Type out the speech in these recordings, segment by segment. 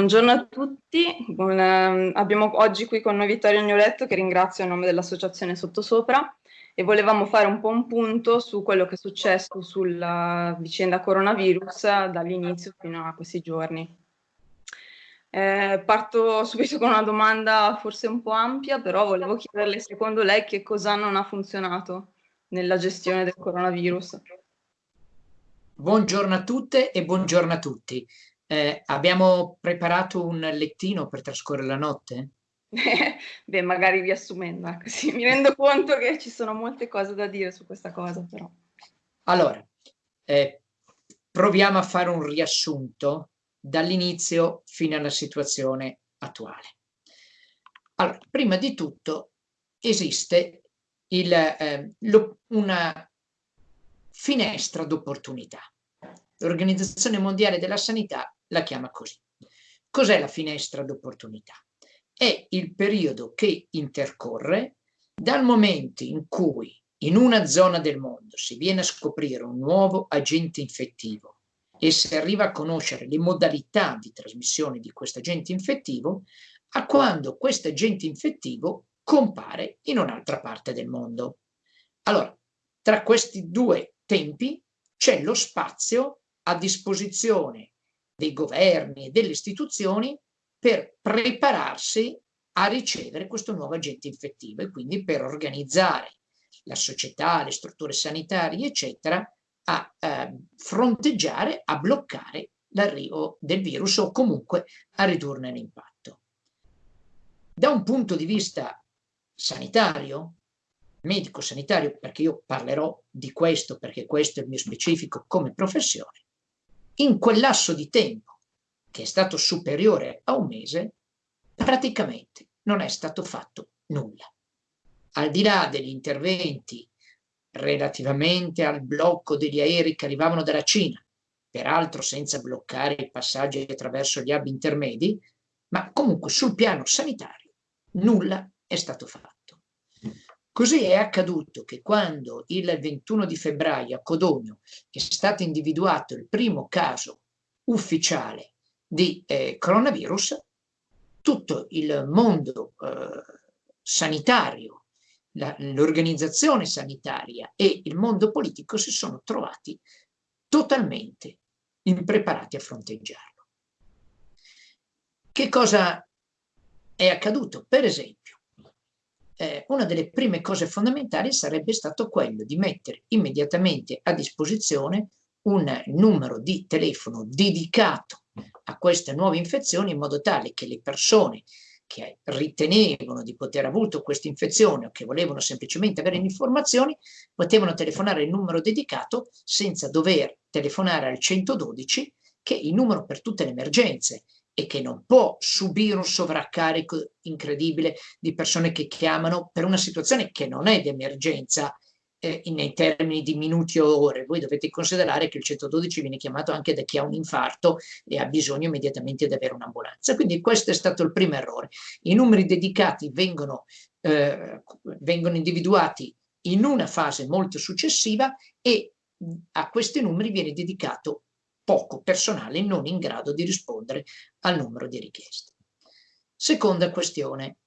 Buongiorno a tutti, Buon, ehm, abbiamo oggi qui con noi Vittorio Agnoletto che ringrazio a nome dell'associazione Sottosopra e volevamo fare un po' un punto su quello che è successo sulla vicenda coronavirus dall'inizio fino a questi giorni. Eh, parto subito con una domanda forse un po' ampia, però volevo chiederle secondo lei che cosa non ha funzionato nella gestione del coronavirus. Buongiorno a tutte e buongiorno a tutti. Eh, abbiamo preparato un lettino per trascorrere la notte? Beh, magari riassumendo, così mi rendo conto che ci sono molte cose da dire su questa cosa, però. Allora, eh, proviamo a fare un riassunto dall'inizio fino alla situazione attuale. Allora, prima di tutto esiste il, eh, lo, una finestra d'opportunità. L'Organizzazione Mondiale della Sanità la chiama così. Cos'è la finestra d'opportunità? È il periodo che intercorre dal momento in cui in una zona del mondo si viene a scoprire un nuovo agente infettivo e si arriva a conoscere le modalità di trasmissione di questo agente infettivo, a quando questo agente infettivo compare in un'altra parte del mondo. Allora, tra questi due tempi c'è lo spazio a disposizione dei governi e delle istituzioni per prepararsi a ricevere questo nuovo agente infettivo e quindi per organizzare la società, le strutture sanitarie, eccetera, a eh, fronteggiare, a bloccare l'arrivo del virus o comunque a ridurne l'impatto. Da un punto di vista sanitario, medico-sanitario, perché io parlerò di questo perché questo è il mio specifico come professione, in quel lasso di tempo, che è stato superiore a un mese, praticamente non è stato fatto nulla. Al di là degli interventi relativamente al blocco degli aerei che arrivavano dalla Cina, peraltro senza bloccare i passaggi attraverso gli hub intermedi, ma comunque sul piano sanitario nulla è stato fatto. Così è accaduto che quando il 21 di febbraio a Codogno è stato individuato il primo caso ufficiale di eh, coronavirus, tutto il mondo eh, sanitario, l'organizzazione sanitaria e il mondo politico si sono trovati totalmente impreparati a fronteggiarlo. Che cosa è accaduto? Per esempio, eh, una delle prime cose fondamentali sarebbe stato quello di mettere immediatamente a disposizione un numero di telefono dedicato a queste nuove infezioni in modo tale che le persone che ritenevano di poter avuto questa infezione o che volevano semplicemente avere informazioni potevano telefonare il numero dedicato senza dover telefonare al 112 che è il numero per tutte le emergenze e che non può subire un sovraccarico incredibile di persone che chiamano per una situazione che non è d'emergenza eh, nei termini di minuti o ore. Voi dovete considerare che il 112 viene chiamato anche da chi ha un infarto e ha bisogno immediatamente di avere un'ambulanza. Quindi questo è stato il primo errore. I numeri dedicati vengono, eh, vengono individuati in una fase molto successiva e a questi numeri viene dedicato poco personale non in grado di rispondere al numero di richieste. Seconda questione.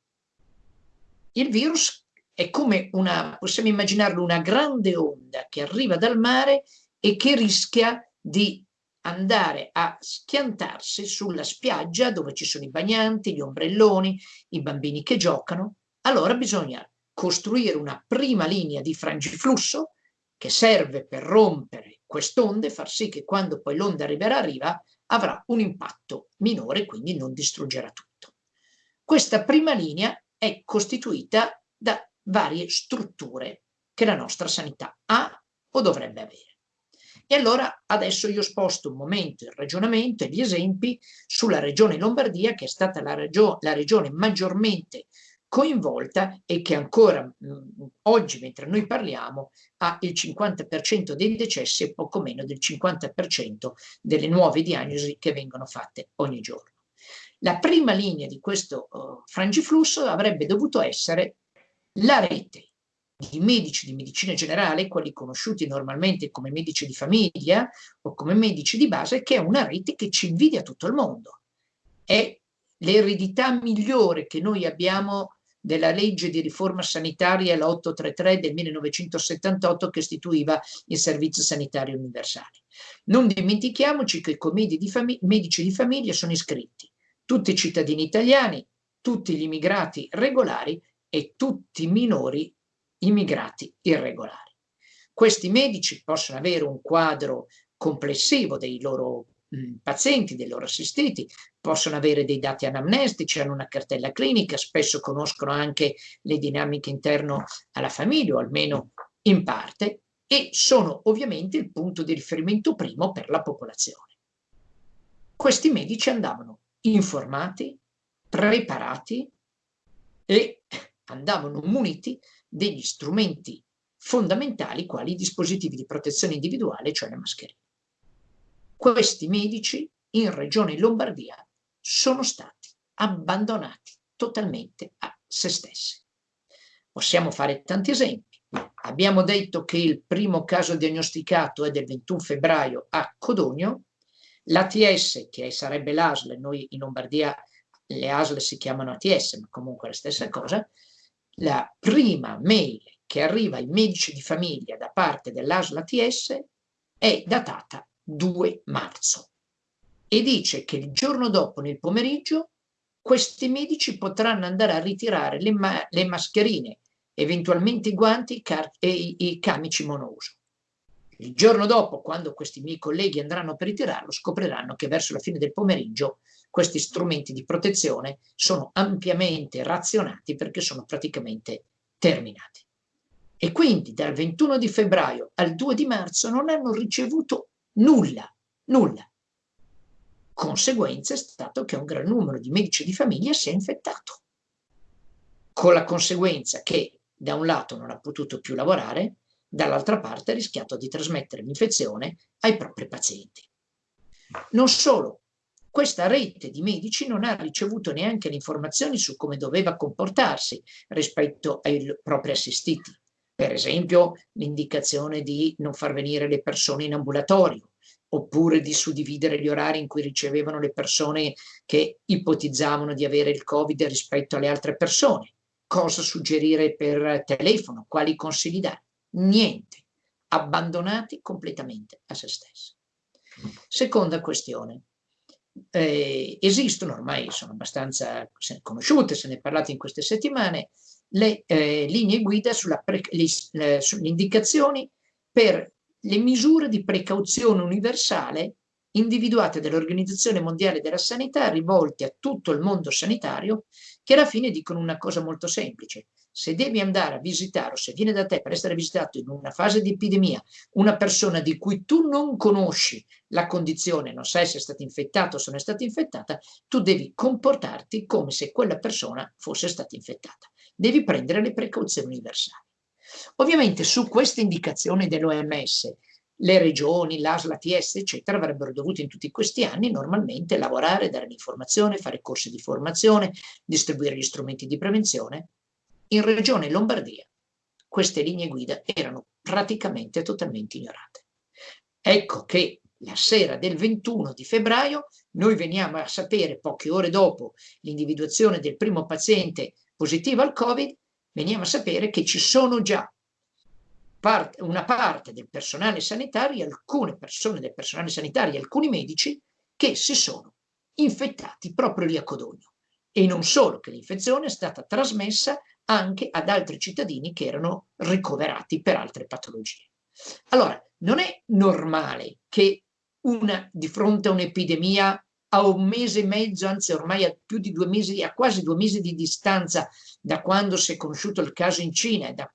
Il virus è come una, possiamo immaginarlo, una grande onda che arriva dal mare e che rischia di andare a schiantarsi sulla spiaggia dove ci sono i bagnanti, gli ombrelloni, i bambini che giocano. Allora bisogna costruire una prima linea di frangiflusso che serve per rompere quest'onda e far sì che quando poi l'onda arriverà a riva avrà un impatto minore, quindi non distruggerà tutto. Questa prima linea è costituita da varie strutture che la nostra sanità ha o dovrebbe avere. E allora adesso io sposto un momento il ragionamento e gli esempi sulla regione Lombardia, che è stata la, regio la regione maggiormente coinvolta e che ancora mh, oggi, mentre noi parliamo, ha il 50% dei decessi e poco meno del 50% delle nuove diagnosi che vengono fatte ogni giorno. La prima linea di questo uh, frangiflusso avrebbe dovuto essere la rete di medici di medicina generale, quelli conosciuti normalmente come medici di famiglia o come medici di base, che è una rete che ci invidia tutto il mondo è l'eredità migliore che noi abbiamo della legge di riforma sanitaria, la 833 del 1978, che istituiva il servizio sanitario universale. Non dimentichiamoci che i di medici di famiglia sono iscritti tutti i cittadini italiani, tutti gli immigrati regolari e tutti i minori immigrati irregolari. Questi medici possono avere un quadro complessivo dei loro pazienti, dei loro assistiti, possono avere dei dati anamnestici, hanno una cartella clinica, spesso conoscono anche le dinamiche interno alla famiglia, o almeno in parte, e sono ovviamente il punto di riferimento primo per la popolazione. Questi medici andavano informati, preparati e andavano muniti degli strumenti fondamentali quali i dispositivi di protezione individuale, cioè le mascherine. Questi medici in regione Lombardia sono stati abbandonati totalmente a se stessi. Possiamo fare tanti esempi. Abbiamo detto che il primo caso diagnosticato è del 21 febbraio a Codogno, l'ATS, che sarebbe l'ASL, noi in Lombardia le ASL si chiamano ATS, ma comunque la stessa cosa, la prima mail che arriva ai medici di famiglia da parte dell'ASL ATS è datata 2 marzo e dice che il giorno dopo nel pomeriggio questi medici potranno andare a ritirare le, ma le mascherine, eventualmente i guanti e i, i camici monouso. Il giorno dopo, quando questi miei colleghi andranno per ritirarlo, scopriranno che verso la fine del pomeriggio questi strumenti di protezione sono ampiamente razionati perché sono praticamente terminati. E quindi dal 21 di febbraio al 2 di marzo non hanno ricevuto Nulla, nulla. Conseguenza è stato che un gran numero di medici di famiglia si è infettato, con la conseguenza che da un lato non ha potuto più lavorare, dall'altra parte ha rischiato di trasmettere l'infezione ai propri pazienti. Non solo, questa rete di medici non ha ricevuto neanche le informazioni su come doveva comportarsi rispetto ai propri assistiti. Per esempio l'indicazione di non far venire le persone in ambulatorio, oppure di suddividere gli orari in cui ricevevano le persone che ipotizzavano di avere il Covid rispetto alle altre persone. Cosa suggerire per telefono? Quali consigli dare? Niente. Abbandonati completamente a se stessi. Seconda questione. Eh, esistono ormai, sono abbastanza conosciute, se ne è parlato in queste settimane, le eh, linee guida sulle indicazioni per le misure di precauzione universale individuate dall'Organizzazione Mondiale della Sanità rivolte a tutto il mondo sanitario che alla fine dicono una cosa molto semplice. Se devi andare a visitare o se viene da te per essere visitato in una fase di epidemia una persona di cui tu non conosci la condizione, non sai se è stata infettata o se non è stata infettata, tu devi comportarti come se quella persona fosse stata infettata devi prendere le precauzioni universali. Ovviamente su queste indicazioni dell'OMS le regioni, l'ASL, l'ATS, eccetera, avrebbero dovuto in tutti questi anni normalmente lavorare, dare l'informazione, fare corsi di formazione, distribuire gli strumenti di prevenzione. In regione Lombardia queste linee guida erano praticamente totalmente ignorate. Ecco che la sera del 21 di febbraio noi veniamo a sapere, poche ore dopo l'individuazione del primo paziente positivo al Covid, veniamo a sapere che ci sono già parte, una parte del personale sanitario, alcune persone del personale sanitario, alcuni medici che si sono infettati proprio lì a Codogno. E non solo che l'infezione è stata trasmessa anche ad altri cittadini che erano ricoverati per altre patologie. Allora, non è normale che una, di fronte a un'epidemia a un mese e mezzo, anzi ormai a più di due mesi, a quasi due mesi di distanza da quando si è conosciuto il caso in Cina da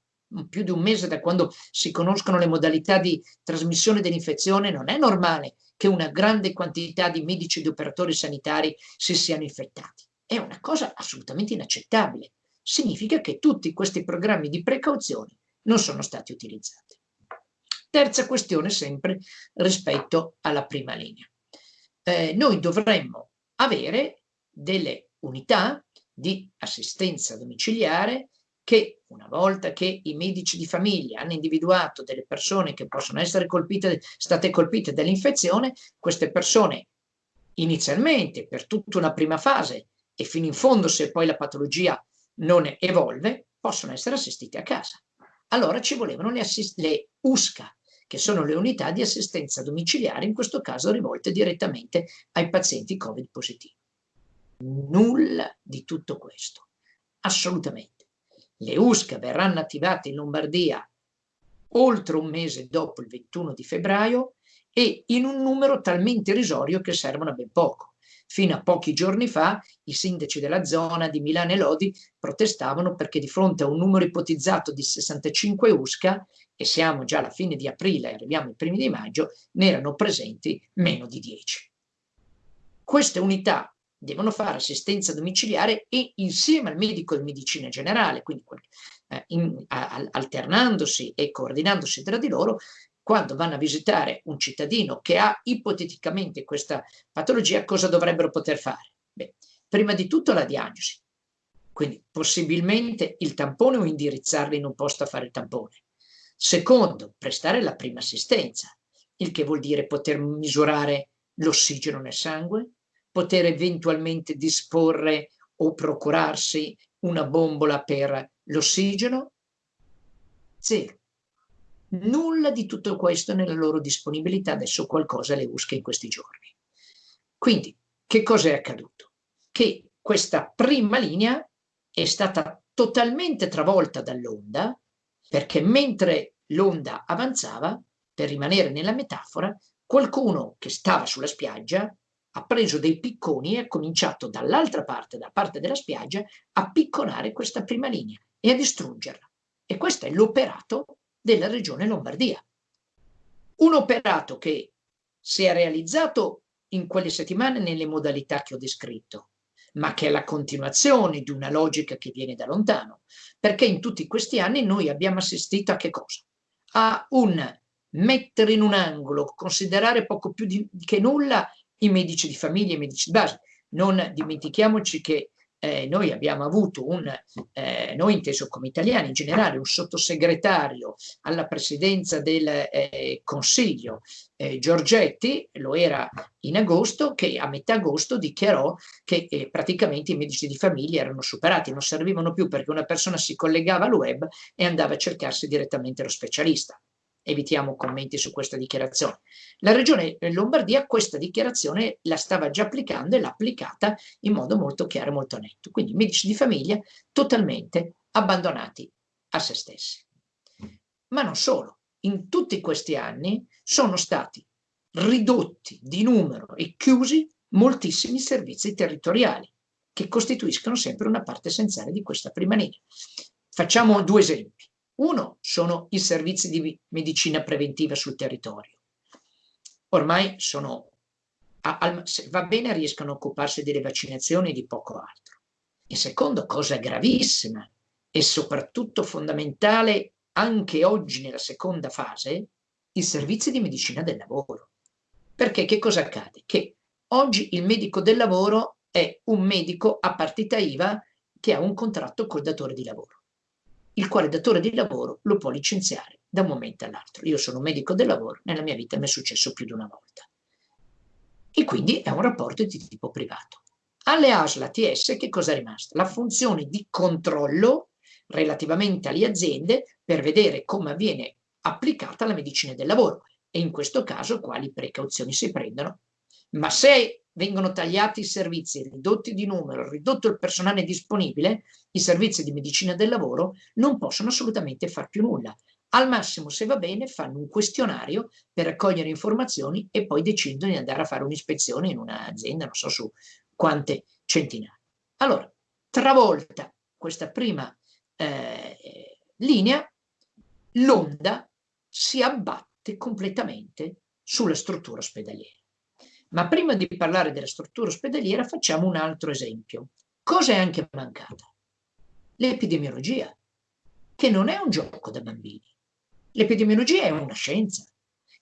più di un mese da quando si conoscono le modalità di trasmissione dell'infezione, non è normale che una grande quantità di medici e di operatori sanitari si siano infettati. È una cosa assolutamente inaccettabile. Significa che tutti questi programmi di precauzione non sono stati utilizzati. Terza questione sempre rispetto alla prima linea eh, noi dovremmo avere delle unità di assistenza domiciliare che una volta che i medici di famiglia hanno individuato delle persone che possono essere colpite, state colpite dall'infezione, queste persone inizialmente per tutta una prima fase e fino in fondo se poi la patologia non evolve, possono essere assistiti a casa. Allora ci volevano le, le USCA, che sono le unità di assistenza domiciliare, in questo caso rivolte direttamente ai pazienti Covid positivi. Nulla di tutto questo, assolutamente. Le USCA verranno attivate in Lombardia oltre un mese dopo il 21 di febbraio e in un numero talmente irrisorio che servono a ben poco. Fino a pochi giorni fa i sindaci della zona di Milano e Lodi protestavano perché di fronte a un numero ipotizzato di 65 USCA, e siamo già alla fine di aprile e arriviamo ai primi di maggio, ne erano presenti meno di 10. Queste unità devono fare assistenza domiciliare e insieme al medico di medicina generale, quindi eh, in, a, alternandosi e coordinandosi tra di loro, quando vanno a visitare un cittadino che ha ipoteticamente questa patologia, cosa dovrebbero poter fare? Beh, prima di tutto la diagnosi, quindi possibilmente il tampone o indirizzarli in un posto a fare il tampone. Secondo, prestare la prima assistenza, il che vuol dire poter misurare l'ossigeno nel sangue, poter eventualmente disporre o procurarsi una bombola per l'ossigeno? Zero. Nulla di tutto questo nella loro disponibilità, adesso qualcosa le usca in questi giorni. Quindi, che cosa è accaduto? Che questa prima linea è stata totalmente travolta dall'onda, perché mentre l'onda avanzava, per rimanere nella metafora, qualcuno che stava sulla spiaggia ha preso dei picconi e ha cominciato dall'altra parte, da parte della spiaggia, a picconare questa prima linea e a distruggerla. E questo è l'operato della regione Lombardia. Un operato che si è realizzato in quelle settimane nelle modalità che ho descritto, ma che è la continuazione di una logica che viene da lontano, perché in tutti questi anni noi abbiamo assistito a che cosa? A un mettere in un angolo, considerare poco più di, che nulla i medici di famiglia i medici di base. Non dimentichiamoci che eh, noi abbiamo avuto un, eh, noi inteso come italiani in generale, un sottosegretario alla presidenza del eh, Consiglio, eh, Giorgetti, lo era in agosto, che a metà agosto dichiarò che eh, praticamente i medici di famiglia erano superati, non servivano più perché una persona si collegava al web e andava a cercarsi direttamente lo specialista evitiamo commenti su questa dichiarazione. La regione Lombardia questa dichiarazione la stava già applicando e l'ha applicata in modo molto chiaro e molto netto. Quindi medici di famiglia totalmente abbandonati a se stessi. Ma non solo, in tutti questi anni sono stati ridotti di numero e chiusi moltissimi servizi territoriali che costituiscono sempre una parte essenziale di questa prima linea. Facciamo due esempi. Uno sono i servizi di medicina preventiva sul territorio. Ormai sono, se va bene, riescono a occuparsi delle vaccinazioni e di poco altro. E secondo, cosa gravissima e soprattutto fondamentale anche oggi nella seconda fase, i servizi di medicina del lavoro. Perché che cosa accade? Che oggi il medico del lavoro è un medico a partita IVA che ha un contratto col datore di lavoro il quale datore di lavoro lo può licenziare da un momento all'altro. Io sono un medico del lavoro, nella mia vita mi è successo più di una volta. E quindi è un rapporto di tipo privato. Alle ASL ATS che cosa è rimasto? La funzione di controllo relativamente alle aziende per vedere come avviene applicata la medicina del lavoro e in questo caso quali precauzioni si prendono. Ma se vengono tagliati i servizi, ridotti di numero, ridotto il personale disponibile, i servizi di medicina del lavoro non possono assolutamente far più nulla. Al massimo, se va bene, fanno un questionario per raccogliere informazioni e poi decidono di andare a fare un'ispezione in un'azienda, non so su quante centinaia. Allora, travolta questa prima eh, linea, l'onda si abbatte completamente sulla struttura ospedaliera. Ma prima di parlare della struttura ospedaliera facciamo un altro esempio. Cosa è anche mancata? L'epidemiologia, che non è un gioco da bambini. L'epidemiologia è una scienza.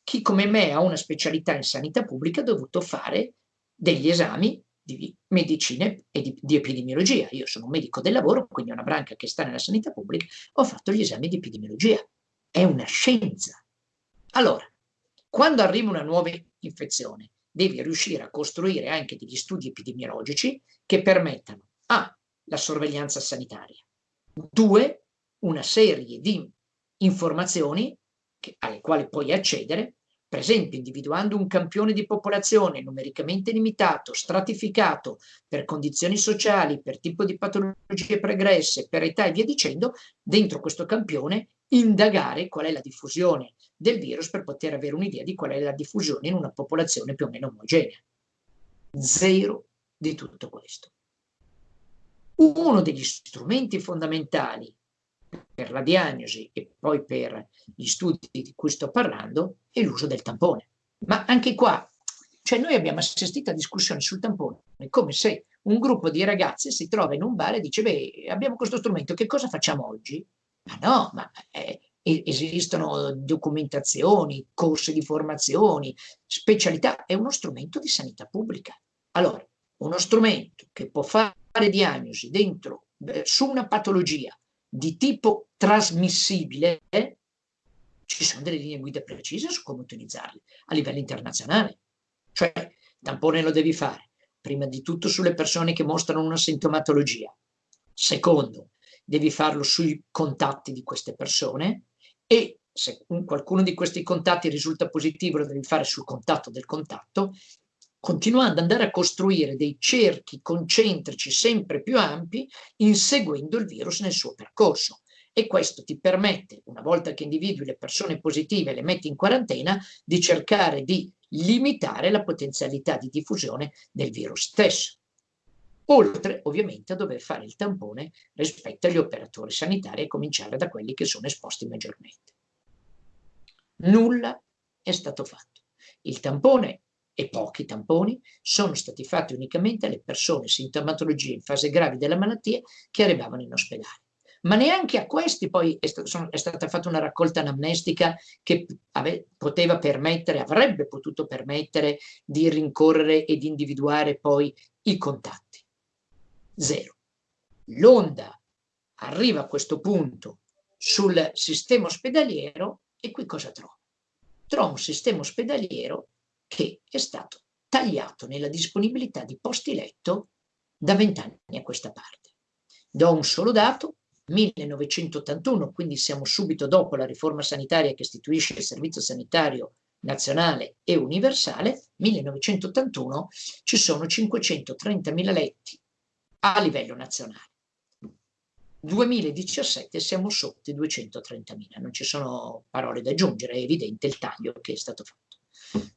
Chi come me ha una specialità in sanità pubblica ha dovuto fare degli esami di medicina e di, di, epidemiologia. Io sono un medico del lavoro, quindi una branca che sta nella sanità pubblica, ho fatto gli esami di epidemiologia. È una scienza. Allora, quando arriva una nuova infezione, devi riuscire a costruire anche degli studi epidemiologici che permettano A. la sorveglianza sanitaria, 2. una serie di informazioni che, alle quali puoi accedere per esempio individuando un campione di popolazione numericamente limitato, stratificato per condizioni sociali, per tipo di patologie pregresse, per età e via dicendo, dentro questo campione indagare qual è la diffusione del virus per poter avere un'idea di qual è la diffusione in una popolazione più o meno omogenea. Zero di tutto questo. Uno degli strumenti fondamentali per la diagnosi e poi per gli studi di cui sto parlando è l'uso del tampone. Ma anche qua, cioè noi abbiamo assistito a discussioni sul tampone, come se un gruppo di ragazzi si trova in un bar e dice, beh, abbiamo questo strumento, che cosa facciamo oggi? Ma no, ma eh, esistono documentazioni, corsi di formazioni, specialità, è uno strumento di sanità pubblica. Allora, uno strumento che può fare diagnosi dentro, eh, su una patologia di tipo trasmissibile, ci sono delle linee guida precise su come utilizzarli a livello internazionale. Cioè, tampone lo devi fare, prima di tutto sulle persone che mostrano una sintomatologia. Secondo, devi farlo sui contatti di queste persone e se qualcuno di questi contatti risulta positivo lo devi fare sul contatto del contatto continuando ad andare a costruire dei cerchi concentrici sempre più ampi inseguendo il virus nel suo percorso. E questo ti permette, una volta che individui le persone positive e le metti in quarantena, di cercare di limitare la potenzialità di diffusione del virus stesso. Oltre ovviamente a dover fare il tampone rispetto agli operatori sanitari a cominciare da quelli che sono esposti maggiormente. Nulla è stato fatto. Il tampone e pochi tamponi sono stati fatti unicamente alle persone sintomatologie in fase grave della malattia che arrivavano in ospedale. Ma neanche a questi poi è, sono, è stata fatta una raccolta anamnestica che ave, poteva permettere, avrebbe potuto permettere di rincorrere e di individuare poi i contatti. Zero. L'onda arriva a questo punto sul sistema ospedaliero e qui cosa trovo? Trovo un sistema ospedaliero che è stato tagliato nella disponibilità di posti letto da vent'anni a questa parte. Do un solo dato, 1981, quindi siamo subito dopo la riforma sanitaria che istituisce il Servizio Sanitario Nazionale e Universale, 1981 ci sono 530.000 letti a livello nazionale. 2017 siamo sotto i 230.000, non ci sono parole da aggiungere, è evidente il taglio che è stato fatto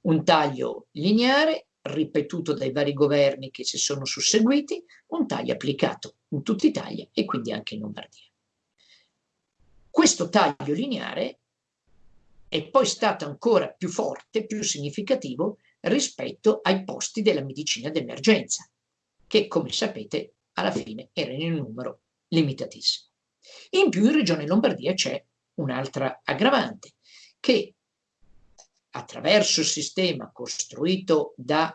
un taglio lineare ripetuto dai vari governi che si sono susseguiti, un taglio applicato in tutta Italia e quindi anche in Lombardia. Questo taglio lineare è poi stato ancora più forte, più significativo rispetto ai posti della medicina d'emergenza, che come sapete alla fine erano in numero limitatissimo. In più in Regione Lombardia c'è un'altra aggravante, che attraverso il sistema costruito da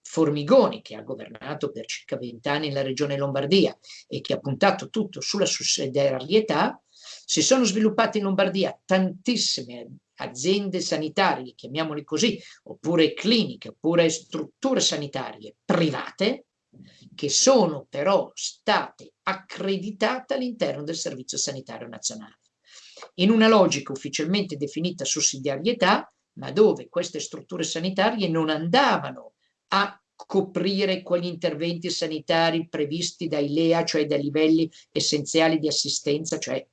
Formigoni, che ha governato per circa vent'anni la regione Lombardia e che ha puntato tutto sulla sussidiarietà, si sono sviluppate in Lombardia tantissime aziende sanitarie, chiamiamole così, oppure cliniche, oppure strutture sanitarie private, che sono però state accreditate all'interno del Servizio Sanitario Nazionale. In una logica ufficialmente definita sussidiarietà, ma dove queste strutture sanitarie non andavano a coprire quegli interventi sanitari previsti dai LEA, cioè dai livelli essenziali di assistenza, cioè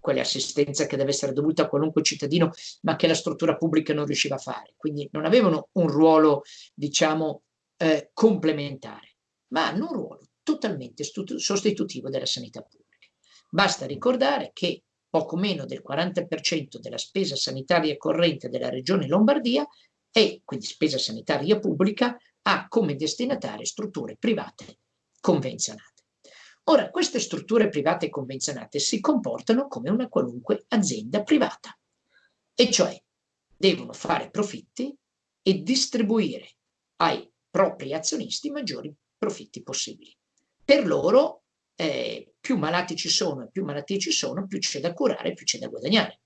quell'assistenza che deve essere dovuta a qualunque cittadino, ma che la struttura pubblica non riusciva a fare. Quindi non avevano un ruolo, diciamo, eh, complementare, ma hanno un ruolo totalmente sostitutivo della sanità pubblica. Basta ricordare che poco meno del 40% della spesa sanitaria corrente della regione Lombardia e quindi spesa sanitaria pubblica ha come destinatarie strutture private convenzionate. Ora, queste strutture private convenzionate si comportano come una qualunque azienda privata, e cioè devono fare profitti e distribuire ai propri azionisti maggiori profitti possibili. Per loro eh, più malati ci sono e più malattie ci sono, più c'è da curare, più c'è da guadagnare.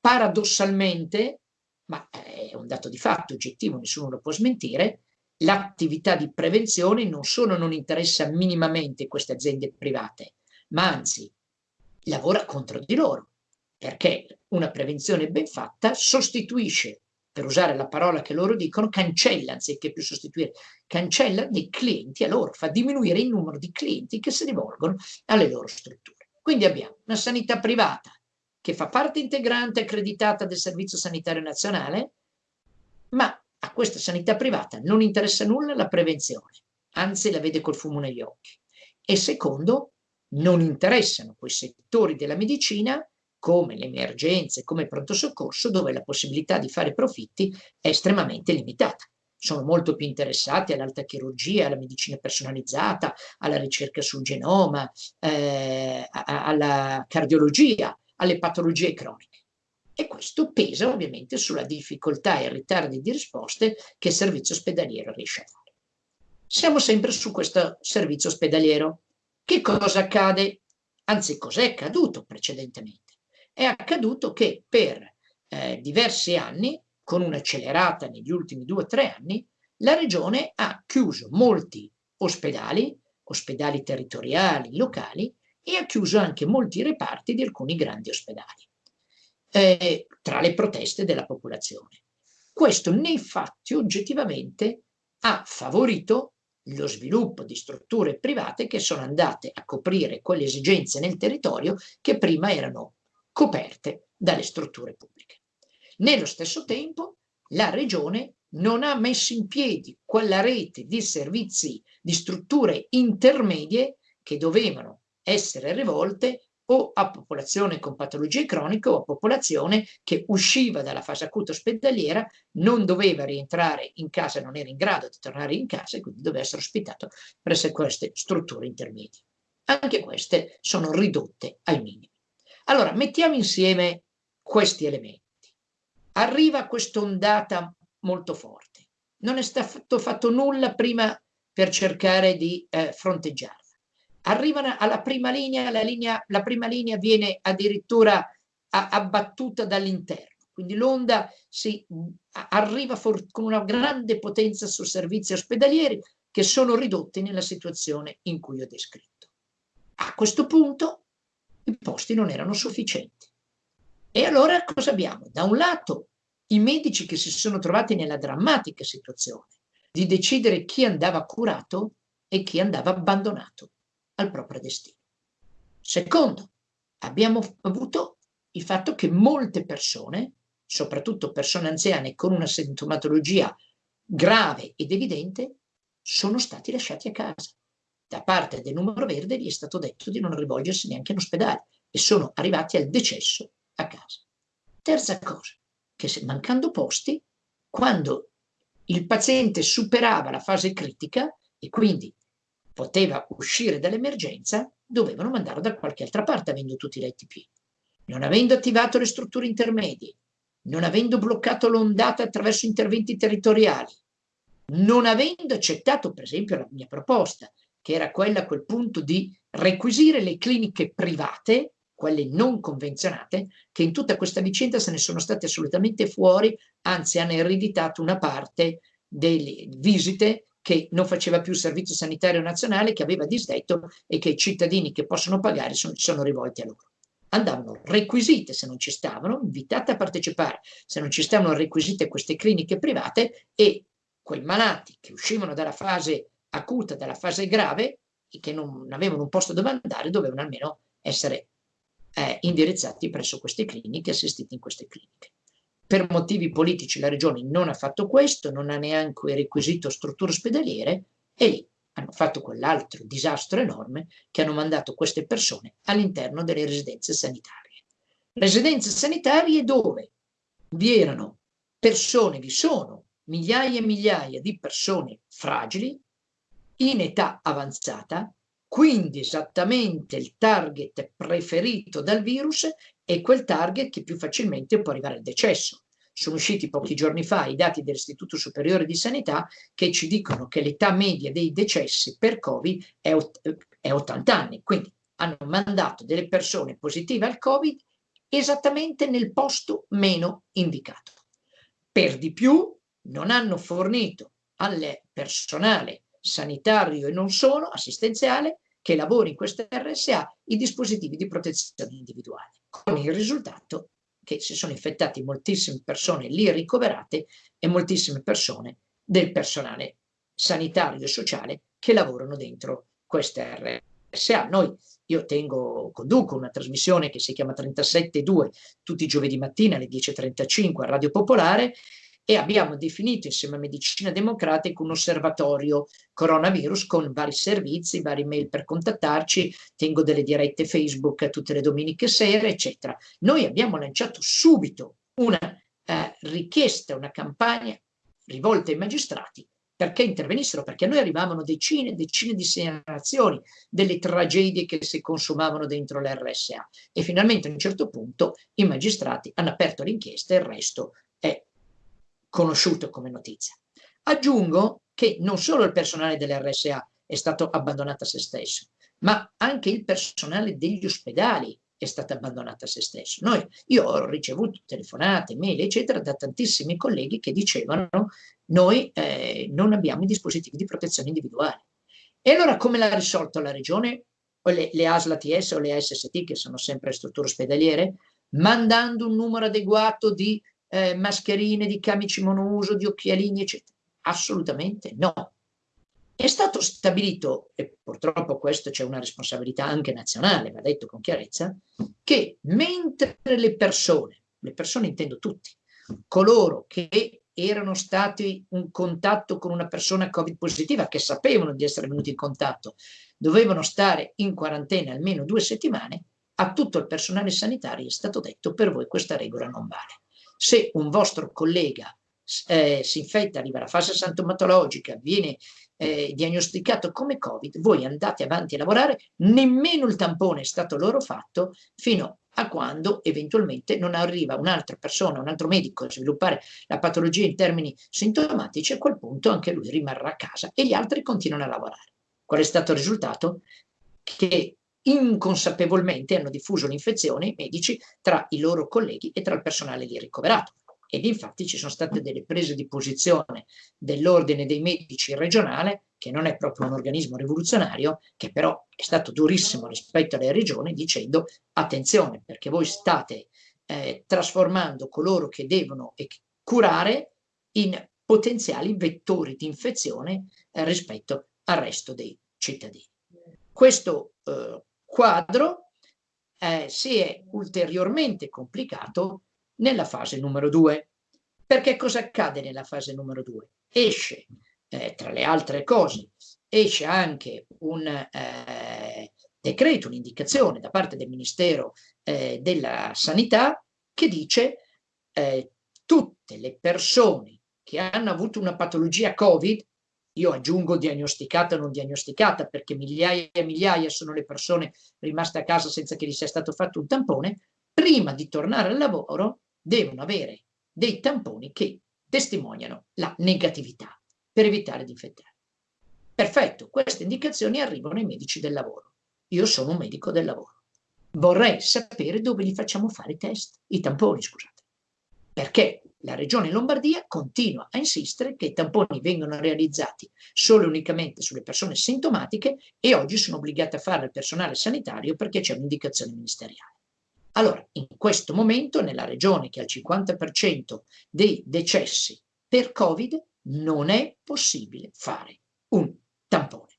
Paradossalmente, ma è un dato di fatto oggettivo, nessuno lo può smentire, l'attività di prevenzione non solo non interessa minimamente queste aziende private, ma anzi lavora contro di loro, perché una prevenzione ben fatta sostituisce, per usare la parola che loro dicono, cancella, anziché più sostituire, cancella dei clienti a loro, fa diminuire il numero di clienti che si rivolgono alle loro strutture. Quindi abbiamo una sanità privata che fa parte integrante accreditata del Servizio Sanitario Nazionale, ma a questa sanità privata non interessa nulla la prevenzione, anzi la vede col fumo negli occhi. E secondo, non interessano quei settori della medicina come le emergenze, come il pronto soccorso, dove la possibilità di fare profitti è estremamente limitata. Sono molto più interessati all'alta chirurgia, alla medicina personalizzata, alla ricerca sul genoma, eh, alla cardiologia, alle patologie croniche. E questo pesa ovviamente sulla difficoltà e ritardi di risposte che il servizio ospedaliero riesce a fare. Siamo sempre su questo servizio ospedaliero. Che cosa accade? Anzi, cos'è accaduto precedentemente? È accaduto che per eh, diversi anni, con un'accelerata negli ultimi due o tre anni, la regione ha chiuso molti ospedali, ospedali territoriali, locali, e ha chiuso anche molti reparti di alcuni grandi ospedali, eh, tra le proteste della popolazione. Questo nei fatti oggettivamente ha favorito lo sviluppo di strutture private che sono andate a coprire quelle esigenze nel territorio che prima erano coperte dalle strutture pubbliche. Nello stesso tempo la regione non ha messo in piedi quella rete di servizi, di strutture intermedie che dovevano essere rivolte o a popolazione con patologie croniche o a popolazione che usciva dalla fase acuta ospedaliera, non doveva rientrare in casa, non era in grado di tornare in casa e quindi doveva essere ospitato presso queste strutture intermedie. Anche queste sono ridotte ai minimi. Allora, mettiamo insieme questi elementi. Arriva quest'ondata molto forte. Non è stato fatto nulla prima per cercare di eh, fronteggiarla arrivano alla prima linea, la, linea, la prima linea viene addirittura abbattuta dall'interno. Quindi l'onda si arriva con una grande potenza su servizi ospedalieri che sono ridotti nella situazione in cui ho descritto. A questo punto i posti non erano sufficienti. E allora cosa abbiamo? Da un lato i medici che si sono trovati nella drammatica situazione di decidere chi andava curato e chi andava abbandonato al proprio destino. Secondo, abbiamo avuto il fatto che molte persone, soprattutto persone anziane con una sintomatologia grave ed evidente, sono stati lasciati a casa. Da parte del numero verde gli è stato detto di non rivolgersi neanche in ospedale e sono arrivati al decesso a casa. Terza cosa, che se mancando posti, quando il paziente superava la fase critica e quindi poteva uscire dall'emergenza, dovevano mandarlo da qualche altra parte avendo tutti i letti pieni. Non avendo attivato le strutture intermedie, non avendo bloccato l'ondata attraverso interventi territoriali, non avendo accettato per esempio la mia proposta, che era quella a quel punto di requisire le cliniche private, quelle non convenzionate, che in tutta questa vicenda se ne sono state assolutamente fuori, anzi hanno ereditato una parte delle visite che non faceva più il servizio sanitario nazionale, che aveva disdetto e che i cittadini che possono pagare sono, sono rivolti a loro. Andavano requisite se non ci stavano, invitate a partecipare se non ci stavano requisite queste cliniche private e quei malati che uscivano dalla fase acuta, dalla fase grave e che non avevano un posto dove andare, dovevano almeno essere eh, indirizzati presso queste cliniche, assistiti in queste cliniche. Per motivi politici la regione non ha fatto questo, non ha neanche requisito strutture ospedaliere e lì hanno fatto quell'altro disastro enorme che hanno mandato queste persone all'interno delle residenze sanitarie. Residenze sanitarie dove vi erano persone, vi sono migliaia e migliaia di persone fragili, in età avanzata, quindi esattamente il target preferito dal virus è quel target che più facilmente può arrivare al decesso. Sono usciti pochi giorni fa i dati dell'Istituto Superiore di Sanità che ci dicono che l'età media dei decessi per Covid è, è 80 anni, quindi hanno mandato delle persone positive al Covid esattamente nel posto meno indicato. Per di più non hanno fornito al personale sanitario e non solo, assistenziale, che lavora in queste RSA, i dispositivi di protezione individuale, con il risultato che si sono infettati moltissime persone lì ricoverate e moltissime persone del personale sanitario e sociale che lavorano dentro queste RSA. Noi, io tengo, conduco una trasmissione che si chiama 37.2 tutti i giovedì mattina alle 10.35 a Radio Popolare e abbiamo definito insieme a Medicina Democratica un osservatorio coronavirus con vari servizi, vari mail per contattarci, tengo delle dirette Facebook tutte le domeniche sere, eccetera. Noi abbiamo lanciato subito una eh, richiesta, una campagna rivolta ai magistrati perché intervenissero, perché a noi arrivavano decine e decine di segnalazioni delle tragedie che si consumavano dentro l'RSA e finalmente a un certo punto i magistrati hanno aperto l'inchiesta e il resto conosciuto come notizia. Aggiungo che non solo il personale dell'RSA è stato abbandonato a se stesso, ma anche il personale degli ospedali è stato abbandonato a se stesso. Noi, io ho ricevuto telefonate, mail, eccetera, da tantissimi colleghi che dicevano noi eh, non abbiamo i dispositivi di protezione individuale. E allora come l'ha risolto la regione? O le, le ASL ATS o le ASST, che sono sempre strutture ospedaliere, mandando un numero adeguato di eh, mascherine, di camici monouso, di occhialini, eccetera. Assolutamente no. È stato stabilito, e purtroppo questo c'è una responsabilità anche nazionale, va detto con chiarezza, che mentre le persone, le persone intendo tutti, coloro che erano stati in contatto con una persona covid positiva, che sapevano di essere venuti in contatto, dovevano stare in quarantena almeno due settimane, a tutto il personale sanitario è stato detto per voi questa regola non vale se un vostro collega eh, si infetta, arriva alla fase sintomatologica, viene eh, diagnosticato come Covid, voi andate avanti a lavorare, nemmeno il tampone è stato loro fatto fino a quando eventualmente non arriva un'altra persona, un altro medico a sviluppare la patologia in termini sintomatici, a quel punto anche lui rimarrà a casa e gli altri continuano a lavorare. Qual è stato il risultato? Che inconsapevolmente hanno diffuso l'infezione i medici tra i loro colleghi e tra il personale lì ricoverato. Ed infatti ci sono state delle prese di posizione dell'ordine dei medici regionale, che non è proprio un organismo rivoluzionario, che però è stato durissimo rispetto alle regioni, dicendo attenzione, perché voi state eh, trasformando coloro che devono curare in potenziali vettori di infezione eh, rispetto al resto dei cittadini. Questo eh, quadro eh, si è ulteriormente complicato nella fase numero due. Perché cosa accade nella fase numero due? Esce, eh, tra le altre cose, esce anche un eh, decreto, un'indicazione da parte del Ministero eh, della Sanità che dice eh, tutte le persone che hanno avuto una patologia Covid io aggiungo diagnosticata o non diagnosticata perché migliaia e migliaia sono le persone rimaste a casa senza che gli sia stato fatto un tampone, prima di tornare al lavoro devono avere dei tamponi che testimoniano la negatività per evitare di infettare. Perfetto, queste indicazioni arrivano ai medici del lavoro. Io sono un medico del lavoro. Vorrei sapere dove gli facciamo fare i test, i tamponi, scusate. Perché la Regione Lombardia continua a insistere che i tamponi vengano realizzati solo e unicamente sulle persone sintomatiche e oggi sono obbligate a farlo il personale sanitario perché c'è un'indicazione ministeriale. Allora, in questo momento, nella regione che ha il 50% dei decessi per Covid, non è possibile fare un tampone.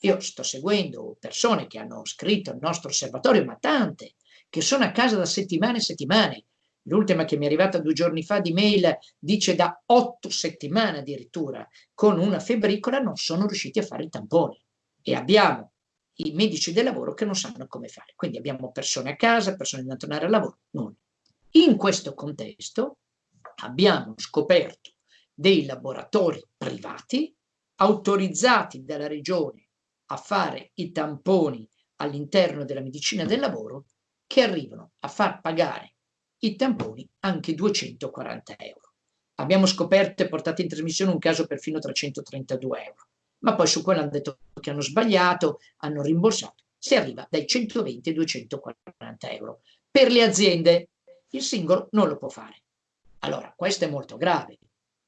Io sto seguendo persone che hanno scritto al nostro osservatorio, ma tante, che sono a casa da settimane e settimane, L'ultima che mi è arrivata due giorni fa di mail dice da otto settimane addirittura con una febbricola non sono riusciti a fare il tampone e abbiamo i medici del lavoro che non sanno come fare. Quindi abbiamo persone a casa, persone da tornare al lavoro, nulla. In questo contesto abbiamo scoperto dei laboratori privati autorizzati dalla regione a fare i tamponi all'interno della medicina del lavoro che arrivano a far pagare i tamponi anche 240 euro. Abbiamo scoperto e portato in trasmissione un caso perfino 332 euro, ma poi su quello hanno detto che hanno sbagliato, hanno rimborsato, si arriva dai 120 ai 240 euro. Per le aziende il singolo non lo può fare. Allora, questo è molto grave,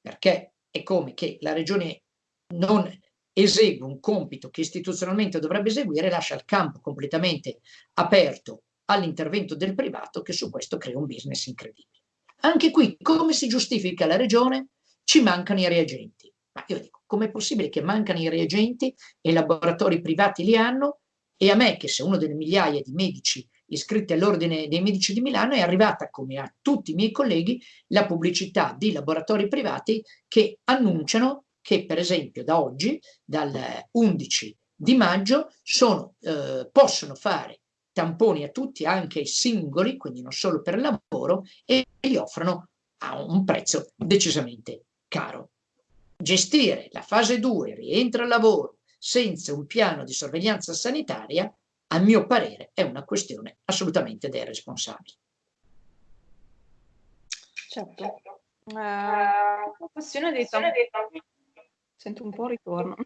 perché è come che la regione non esegue un compito che istituzionalmente dovrebbe eseguire lascia il campo completamente aperto all'intervento del privato che su questo crea un business incredibile. Anche qui, come si giustifica la regione? Ci mancano i reagenti. Ma io dico, com'è possibile che mancano i reagenti e i laboratori privati li hanno e a me, che sei uno delle migliaia di medici iscritti all'Ordine dei Medici di Milano, è arrivata, come a tutti i miei colleghi, la pubblicità di laboratori privati che annunciano che, per esempio, da oggi, dal 11 di maggio, sono, eh, possono fare tamponi a tutti, anche ai singoli, quindi non solo per lavoro, e li offrono a un prezzo decisamente caro. Gestire la fase 2, rientro al lavoro, senza un piano di sorveglianza sanitaria, a mio parere, è una questione assolutamente dei responsabili. Certo. La questione dei tamponi, sento un po' ritorno.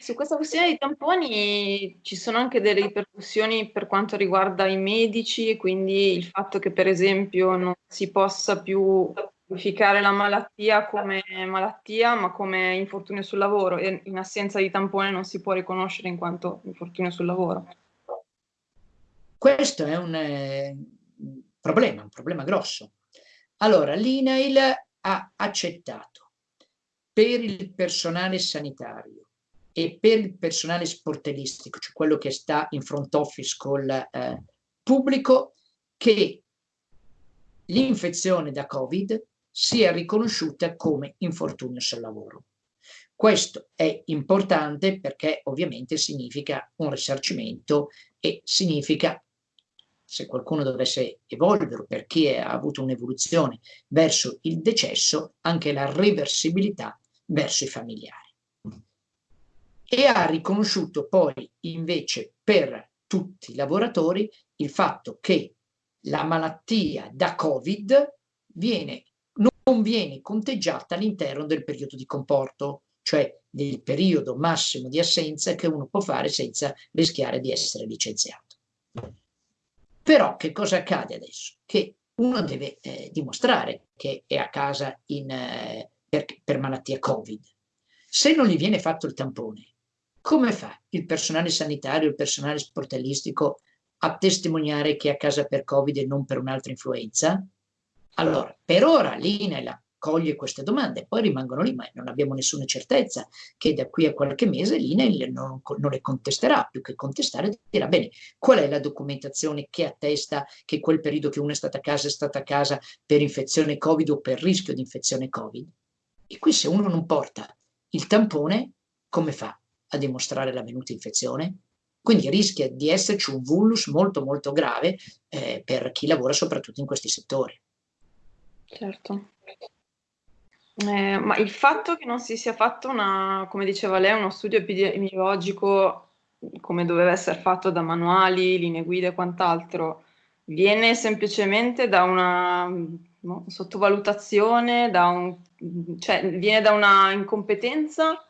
Su questa questione dei tamponi ci sono anche delle ripercussioni per quanto riguarda i medici e quindi il fatto che per esempio non si possa più qualificare la malattia come malattia ma come infortunio sul lavoro e in assenza di tampone non si può riconoscere in quanto infortunio sul lavoro. Questo è un eh, problema, un problema grosso. Allora, l'INAIL ha accettato per il personale sanitario e per il personale sportellistico, cioè quello che sta in front office col eh, pubblico, che l'infezione da Covid sia riconosciuta come infortunio sul lavoro. Questo è importante perché ovviamente significa un risarcimento e significa, se qualcuno dovesse evolvere, per chi ha avuto un'evoluzione verso il decesso, anche la reversibilità verso i familiari e ha riconosciuto poi invece per tutti i lavoratori il fatto che la malattia da Covid viene, non viene conteggiata all'interno del periodo di comporto, cioè del periodo massimo di assenza che uno può fare senza rischiare di essere licenziato. Però che cosa accade adesso? Che uno deve eh, dimostrare che è a casa in, eh, per, per malattia Covid. Se non gli viene fatto il tampone come fa il personale sanitario, il personale sportellistico a testimoniare che è a casa per Covid e non per un'altra influenza? Allora, per ora l'INEL coglie queste domande, poi rimangono lì, ma non abbiamo nessuna certezza che da qui a qualche mese l'INEL non, non, le contesterà, più che contestare dirà bene, qual è la documentazione che attesta che quel periodo che uno è stato a casa è stato a casa per infezione Covid o per rischio di infezione Covid? E qui se uno non porta il tampone, come fa? A dimostrare la venuta infezione, quindi rischia di esserci un vulnus molto molto grave eh, per chi lavora soprattutto in questi settori. Certo. Eh, ma il fatto che non si sia fatto una, come diceva lei, uno studio epidemiologico come doveva essere fatto da manuali, linee guida e quant'altro, viene semplicemente da una no, sottovalutazione, da un, cioè viene da una incompetenza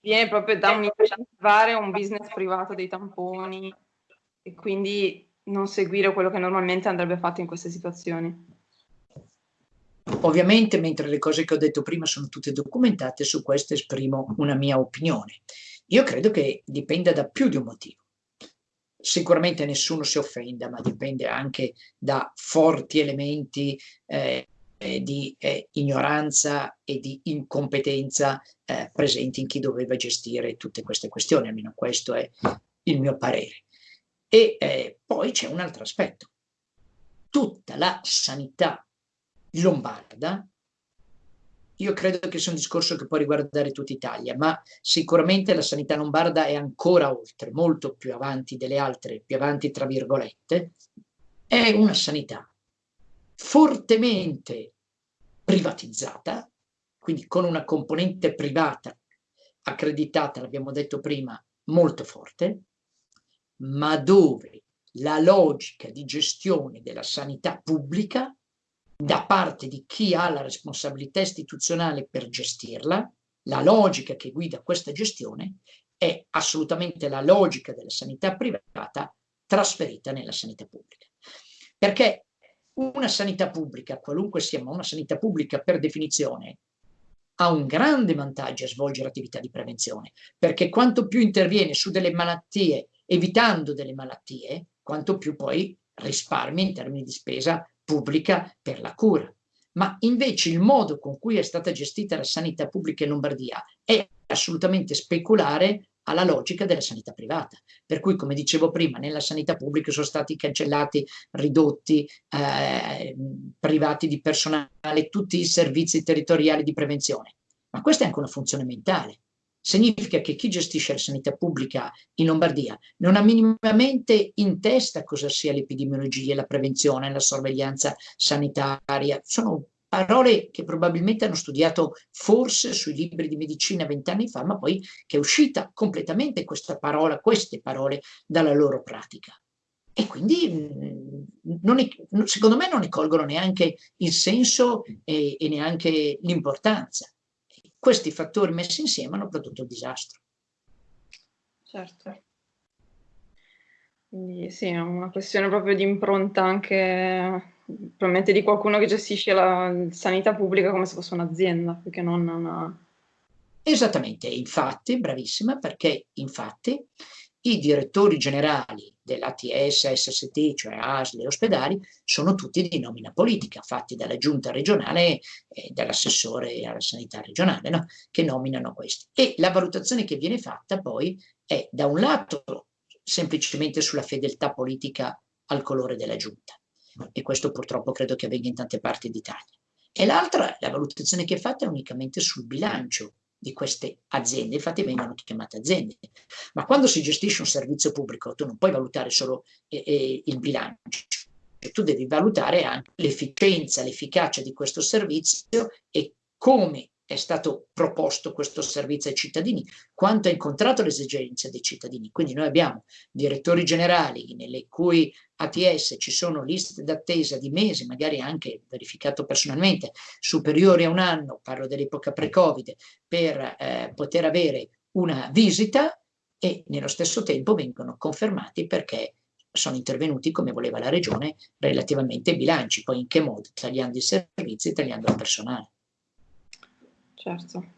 viene proprio da un incentivare un business privato dei tamponi e quindi non seguire quello che normalmente andrebbe fatto in queste situazioni. Ovviamente, mentre le cose che ho detto prima sono tutte documentate, su questo esprimo una mia opinione. Io credo che dipenda da più di un motivo. Sicuramente nessuno si offenda, ma dipende anche da forti elementi eh, eh, di eh, ignoranza e di incompetenza eh, presenti in chi doveva gestire tutte queste questioni, almeno questo è il mio parere. E eh, poi c'è un altro aspetto. Tutta la sanità lombarda, io credo che sia un discorso che può riguardare tutta Italia, ma sicuramente la sanità lombarda è ancora oltre, molto più avanti delle altre, più avanti tra virgolette, è una sanità fortemente privatizzata, quindi con una componente privata accreditata, l'abbiamo detto prima, molto forte, ma dove la logica di gestione della sanità pubblica da parte di chi ha la responsabilità istituzionale per gestirla, la logica che guida questa gestione è assolutamente la logica della sanità privata trasferita nella sanità pubblica. Perché una sanità pubblica, qualunque sia, ma una sanità pubblica per definizione, ha un grande vantaggio a svolgere attività di prevenzione, perché quanto più interviene su delle malattie, evitando delle malattie, quanto più poi risparmi in termini di spesa pubblica per la cura. Ma invece il modo con cui è stata gestita la sanità pubblica in Lombardia è assolutamente speculare alla logica della sanità privata. Per cui, come dicevo prima, nella sanità pubblica sono stati cancellati, ridotti, eh, privati di personale, tutti i servizi territoriali di prevenzione. Ma questa è anche una funzione mentale. Significa che chi gestisce la sanità pubblica in Lombardia non ha minimamente in testa cosa sia l'epidemiologia, la prevenzione, la sorveglianza sanitaria. Sono parole che probabilmente hanno studiato forse sui libri di medicina vent'anni fa, ma poi che è uscita completamente questa parola, queste parole dalla loro pratica. E quindi mm, è, secondo me non ne colgono neanche il senso e, e neanche l'importanza. Questi fattori messi insieme hanno prodotto il disastro. Certo. Quindi sì, è una questione proprio di impronta anche probabilmente di qualcuno che gestisce la sanità pubblica come se fosse un'azienda, perché non una... Esattamente, infatti, bravissima, perché infatti i direttori generali dell'ATS, SST, cioè ASL e ospedali, sono tutti di nomina politica, fatti dalla giunta regionale e dall'assessore alla sanità regionale, no? che nominano questi. E la valutazione che viene fatta poi è da un lato semplicemente sulla fedeltà politica al colore della giunta, e questo purtroppo credo che avvenga in tante parti d'Italia. E l'altra, la valutazione che è fatta è unicamente sul bilancio di queste aziende, infatti vengono chiamate aziende. Ma quando si gestisce un servizio pubblico tu non puoi valutare solo eh, eh, il bilancio, tu devi valutare anche l'efficienza, l'efficacia di questo servizio e come è stato proposto questo servizio ai cittadini, quanto ha incontrato le esigenze dei cittadini. Quindi noi abbiamo direttori generali nelle cui ATS ci sono liste d'attesa di mesi, magari anche verificato personalmente, superiori a un anno, parlo dell'epoca pre-Covid, per eh, poter avere una visita e nello stesso tempo vengono confermati perché sono intervenuti come voleva la regione relativamente ai bilanci, poi in che modo? Tagliando i servizi, tagliando il personale. Certo.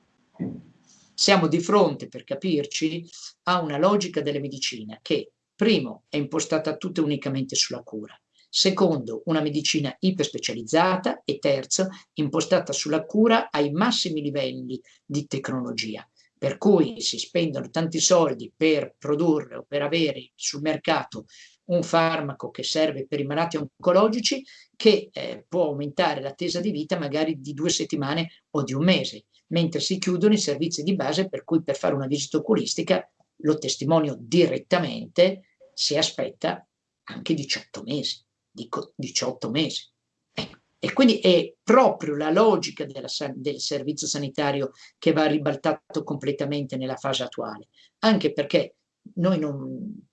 Siamo di fronte, per capirci, a una logica della medicina che, primo, è impostata tutta unicamente sulla cura, secondo, una medicina iperspecializzata. E terzo, impostata sulla cura ai massimi livelli di tecnologia, per cui si spendono tanti soldi per produrre o per avere sul mercato un farmaco che serve per i malati oncologici che eh, può aumentare l'attesa di vita magari di due settimane o di un mese mentre si chiudono i servizi di base per cui per fare una visita oculistica, lo testimonio direttamente, si aspetta anche 18 mesi, dico 18 mesi. Ecco. E quindi è proprio la logica della, del servizio sanitario che va ribaltato completamente nella fase attuale, anche perché noi non,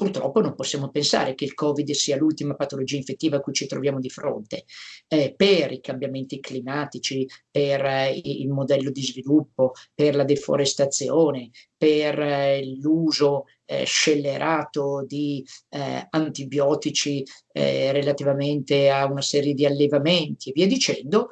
Purtroppo non possiamo pensare che il Covid sia l'ultima patologia infettiva a cui ci troviamo di fronte. Eh, per i cambiamenti climatici, per eh, il modello di sviluppo, per la deforestazione, per eh, l'uso eh, scellerato di eh, antibiotici eh, relativamente a una serie di allevamenti e via dicendo,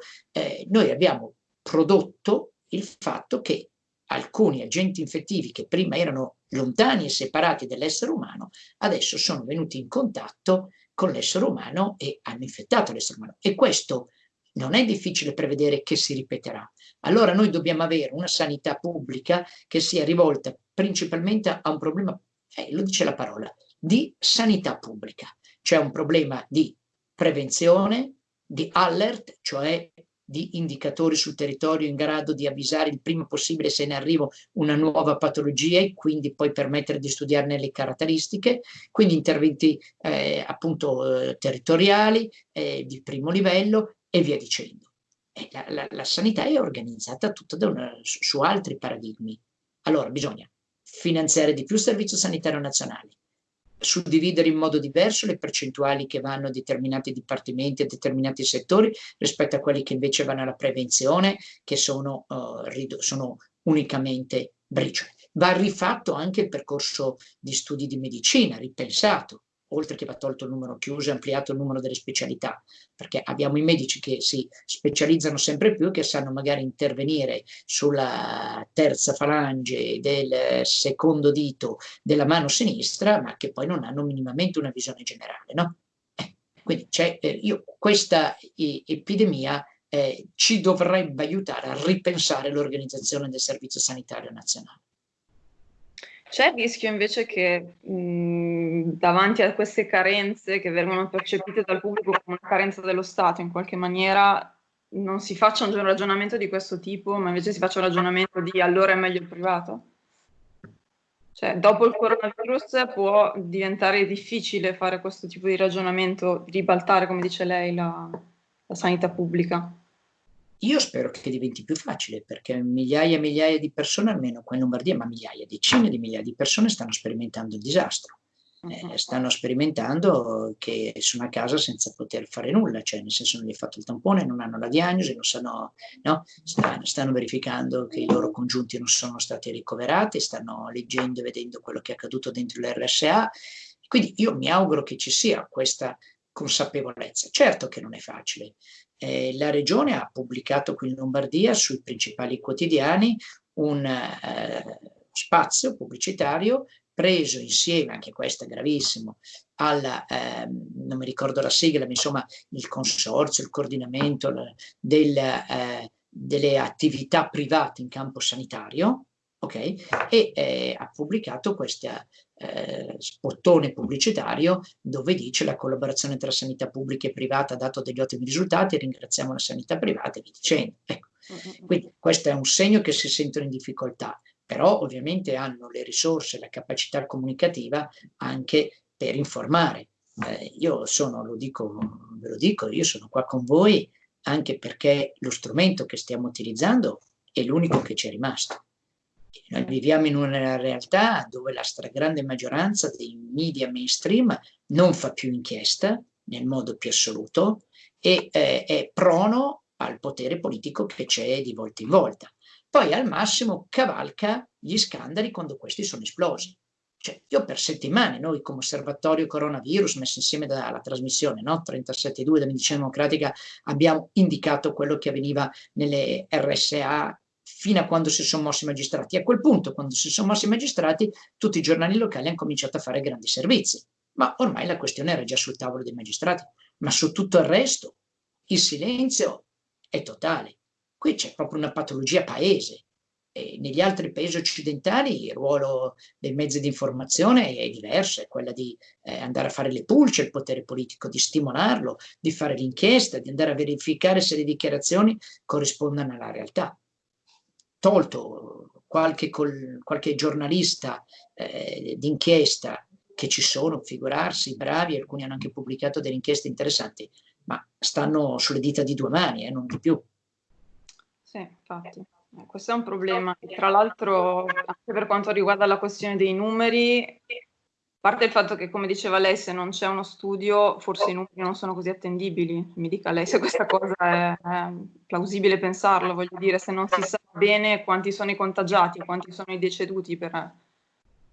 noi abbiamo prodotto il fatto che alcuni agenti infettivi che prima erano lontani e separati dall'essere umano, adesso sono venuti in contatto con l'essere umano e hanno infettato l'essere umano. E questo non è difficile prevedere che si ripeterà. Allora noi dobbiamo avere una sanità pubblica che sia rivolta principalmente a un problema, eh, lo dice la parola, di sanità pubblica. C'è un problema di prevenzione, di alert, cioè di indicatori sul territorio in grado di avvisare il prima possibile se ne arriva una nuova patologia e quindi poi permettere di studiarne le caratteristiche, quindi interventi eh, appunto eh, territoriali eh, di primo livello e via dicendo. La, la, la, sanità è organizzata tutta una, su, su altri paradigmi. Allora bisogna finanziare di più il Servizio Sanitario Nazionale, suddividere in modo diverso le percentuali che vanno a determinati dipartimenti, a determinati settori, rispetto a quelli che invece vanno alla prevenzione, che sono, uh, sono unicamente briciole. Va rifatto anche il percorso di studi di medicina, ripensato. Oltre che va tolto il numero chiuso e ampliato il numero delle specialità, perché abbiamo i medici che si specializzano sempre più, che sanno magari intervenire sulla terza falange del secondo dito della mano sinistra, ma che poi non hanno minimamente una visione generale, no? Eh, quindi eh, io, questa eh, epidemia ci dovrebbe aiutare a ripensare l'organizzazione del Servizio Sanitario Nazionale. C'è il rischio invece che mh, davanti a queste carenze che vengono percepite dal pubblico come una carenza dello Stato in qualche maniera non si faccia un ragionamento di questo tipo, ma invece si faccia un ragionamento di allora è meglio il privato? Cioè, dopo il coronavirus può diventare difficile fare questo tipo di ragionamento, ribaltare, come dice lei, la, la sanità pubblica. Io spero che diventi più facile perché migliaia e migliaia di persone, almeno qua in Lombardia, ma migliaia, decine di migliaia di persone stanno sperimentando il disastro. Eh, stanno sperimentando che sono a casa senza poter fare nulla, cioè nel senso non gli è fatto il tampone, non hanno la diagnosi, non sanno, no? stanno, stanno verificando che i loro congiunti non sono stati ricoverati, stanno leggendo e vedendo quello che è accaduto dentro l'RSA. Quindi io mi auguro che ci sia questa consapevolezza. Certo che non è facile, eh, la regione ha pubblicato qui in Lombardia sui principali quotidiani un eh, spazio pubblicitario preso insieme, anche questo è gravissimo, alla, eh, non mi ricordo la sigla, ma insomma il consorzio, il coordinamento del, eh, delle attività private in campo sanitario, ok? E eh, ha pubblicato questa eh, spottone pubblicitario dove dice la collaborazione tra sanità pubblica e privata ha dato degli ottimi risultati, ringraziamo la sanità privata e via dicendo. Ecco. Quindi questo è un segno che si sentono in difficoltà, però ovviamente hanno le risorse, la capacità comunicativa anche per informare. Eh, io sono, lo dico, ve lo dico, io sono qua con voi anche perché lo strumento che stiamo utilizzando è l'unico che ci è rimasto. Noi viviamo in una realtà dove la stragrande maggioranza dei media mainstream non fa più inchiesta nel modo più assoluto e eh, è prono al potere politico che c'è di volta in volta. Poi al massimo cavalca gli scandali quando questi sono esplosi. Cioè, io per settimane, noi come osservatorio coronavirus, messo insieme dalla trasmissione no? 37.2 da Medicina Democratica, abbiamo indicato quello che avveniva nelle RSA fino a quando si sono mossi i magistrati. A quel punto, quando si sono mossi i magistrati, tutti i giornali locali hanno cominciato a fare grandi servizi. Ma ormai la questione era già sul tavolo dei magistrati. Ma su tutto il resto, il silenzio è totale. Qui c'è proprio una patologia paese. E negli altri paesi occidentali il ruolo dei mezzi di informazione è diverso, è quella di eh, andare a fare le pulce, il potere politico, di stimolarlo, di fare l'inchiesta, di andare a verificare se le dichiarazioni corrispondano alla realtà tolto qualche, col, qualche giornalista eh, d'inchiesta che ci sono, figurarsi, bravi, alcuni hanno anche pubblicato delle inchieste interessanti, ma stanno sulle dita di due mani, eh, non di più. Sì, infatti. Eh, questo è un problema. Tra l'altro, anche per quanto riguarda la questione dei numeri, parte il fatto che, come diceva lei, se non c'è uno studio, forse i numeri non sono così attendibili. Mi dica lei se questa cosa è, è plausibile pensarlo, voglio dire, se non si sa bene quanti sono i contagiati, quanti sono i deceduti per,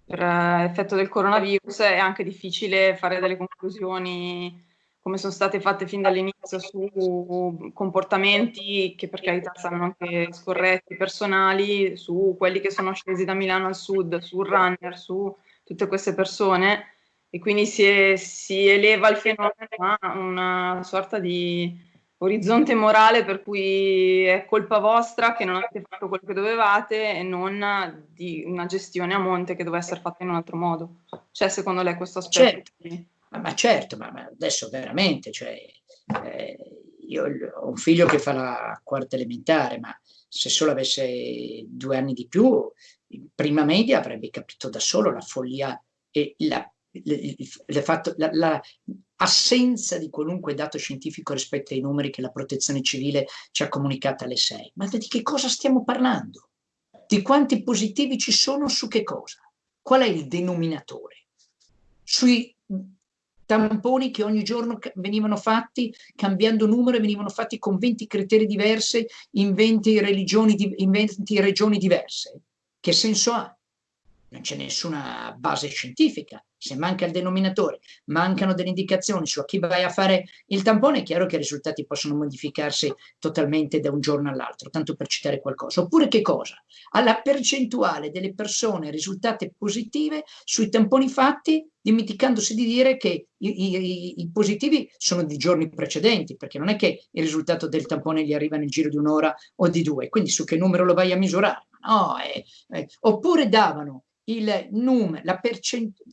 per effetto del coronavirus, è anche difficile fare delle conclusioni come sono state fatte fin dall'inizio su comportamenti che per carità saranno anche scorretti, personali, su quelli che sono scesi da Milano al sud, sul runner, su tutte queste persone e quindi si, è, si eleva il fenomeno a una sorta di orizzonte morale per cui è colpa vostra che non avete fatto quello che dovevate e non di una gestione a monte che doveva essere fatta in un altro modo. C'è secondo lei questo aspetto? Certo, ma, ma, certo, ma, ma, adesso veramente, cioè, eh, io ho un figlio che fa la quarta elementare, ma se solo avesse due anni di più in prima media avrebbe capito da solo la follia e la, l'assenza di qualunque dato scientifico rispetto ai numeri che la protezione civile ci ha comunicato alle 6. Ma di che cosa stiamo parlando? Di quanti positivi ci sono su che cosa? Qual è il denominatore? Sui tamponi che ogni giorno venivano fatti cambiando numero venivano fatti con 20 criteri diversi in 20, religioni, in 20 regioni diverse? Che senso ha? Non c'è nessuna base scientifica se manca il denominatore, mancano delle indicazioni su a chi vai a fare il tampone, è chiaro che i risultati possono modificarsi totalmente da un giorno all'altro, tanto per citare qualcosa. Oppure che cosa? Alla percentuale delle persone risultate positive sui tamponi fatti, dimenticandosi di dire che i, i, i, positivi sono di giorni precedenti, perché non è che il risultato del tampone gli arriva nel giro di un'ora o di due, quindi su che numero lo vai a misurare? No, eh, eh. Oppure davano il numero, la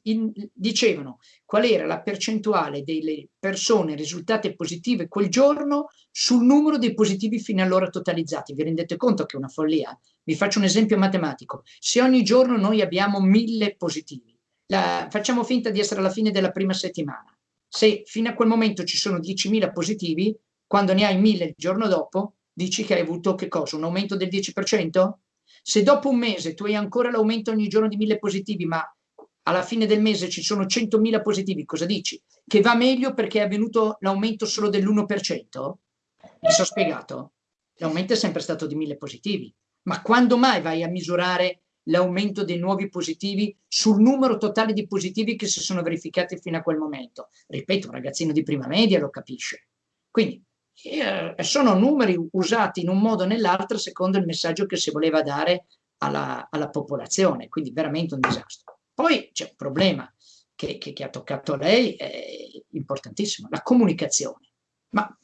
in, dicevano qual era la percentuale delle persone risultate positive quel giorno sul numero dei positivi fino allora totalizzati. Vi rendete conto che è una follia? Vi faccio un esempio matematico. Se ogni giorno noi abbiamo mille positivi, la, facciamo finta di essere alla fine della prima settimana. Se fino a quel momento ci sono 10.000 positivi, quando ne hai 1.000 il giorno dopo, dici che hai avuto che cosa? Un aumento del 10%? Se dopo un mese tu hai ancora l'aumento ogni giorno di mille positivi, ma alla fine del mese ci sono 100.000 positivi, cosa dici? Che va meglio perché è avvenuto l'aumento solo dell'1%? Mi sono spiegato? L'aumento è sempre stato di mille positivi, ma quando mai vai a misurare l'aumento dei nuovi positivi sul numero totale di positivi che si sono verificati fino a quel momento? Ripeto, un ragazzino di prima media lo capisce. Quindi eh, sono numeri usati in un modo o nell'altro secondo il messaggio che si voleva dare alla, alla popolazione, quindi veramente un disastro. Poi c'è un problema che, che, che ha toccato lei, è importantissimo, la comunicazione. Ma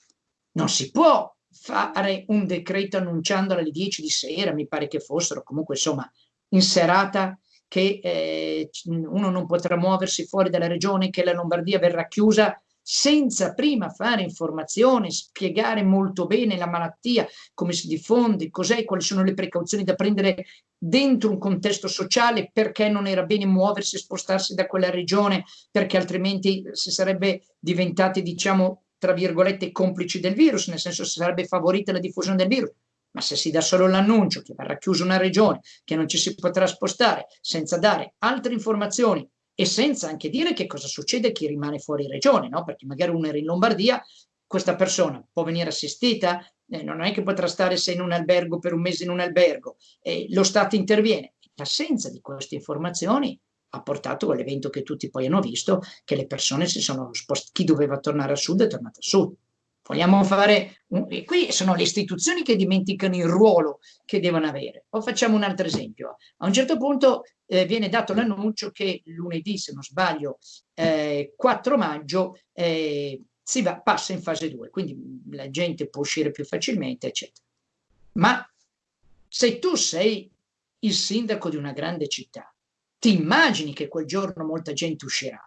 non si può fare un decreto annunciandolo alle 10 di sera, mi pare che fossero, comunque insomma, in serata, che eh, uno non potrà muoversi fuori dalla regione, che la Lombardia verrà chiusa senza prima fare informazione, spiegare molto bene la malattia, come si diffonde, cos'è, quali sono le precauzioni da prendere dentro un contesto sociale, perché non era bene muoversi e spostarsi da quella regione, perché altrimenti si sarebbe diventati, diciamo, tra virgolette, complici del virus, nel senso si sarebbe favorita la diffusione del virus. Ma se si dà solo l'annuncio che verrà chiusa una regione, che non ci si potrà spostare, senza dare altre informazioni e senza anche dire che cosa succede a chi rimane fuori regione, no? perché magari uno era in Lombardia, questa persona può venire assistita, eh, non è che potrà stare se in un albergo per un mese in un albergo, eh, lo Stato interviene. L'assenza di queste informazioni ha portato all'evento che tutti poi hanno visto, che le persone si sono spostate, chi doveva tornare a sud è tornato a sud. Vogliamo fare, un, e qui sono le istituzioni che dimenticano il ruolo che devono avere. O facciamo un altro esempio. A un certo punto eh, viene dato l'annuncio che lunedì, se non sbaglio, eh, 4 maggio, eh, si va, passa in fase 2, quindi la gente può uscire più facilmente, eccetera. Ma se tu sei il sindaco di una grande città, ti immagini che quel giorno molta gente uscirà.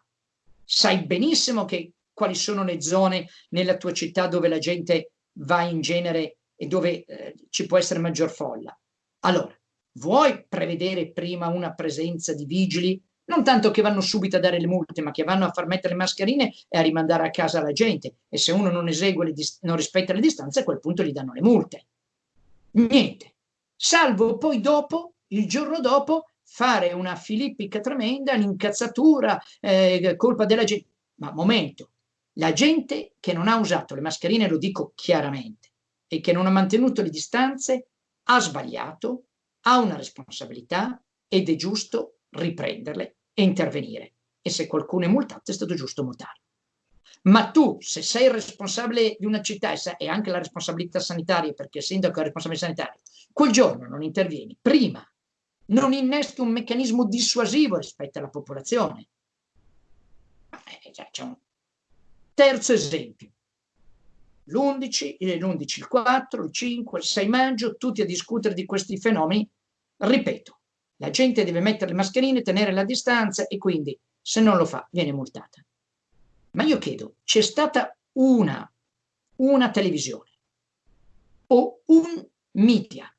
Sai benissimo che quali sono le zone nella tua città dove la gente va in genere e dove eh, ci può essere maggior folla. Allora, vuoi prevedere prima una presenza di vigili? Non tanto che vanno subito a dare le multe, ma che vanno a far mettere le mascherine e a rimandare a casa la gente. E se uno non esegue, non rispetta le distanze, a quel punto gli danno le multe. Niente. Salvo poi dopo, il giorno dopo, fare una filippica tremenda, un'incazzatura, eh, colpa della gente. Ma momento, la gente che non ha usato le mascherine, lo dico chiaramente, e che non ha mantenuto le distanze, ha sbagliato, ha una responsabilità ed è giusto riprenderle e intervenire. E se qualcuno è multato è stato giusto multare. Ma tu, se sei responsabile di una città e anche la responsabilità sanitaria, perché il sindaco è responsabile sanitario, quel giorno non intervieni, prima non innesti un meccanismo dissuasivo rispetto alla popolazione. Eh, c'è un Terzo esempio, l'11, l'11, il 4, il 5, il 6 maggio, tutti a discutere di questi fenomeni. Ripeto, la gente deve mettere le mascherine, tenere la distanza e quindi se non lo fa viene multata. Ma io chiedo, c'è stata una, una televisione o un media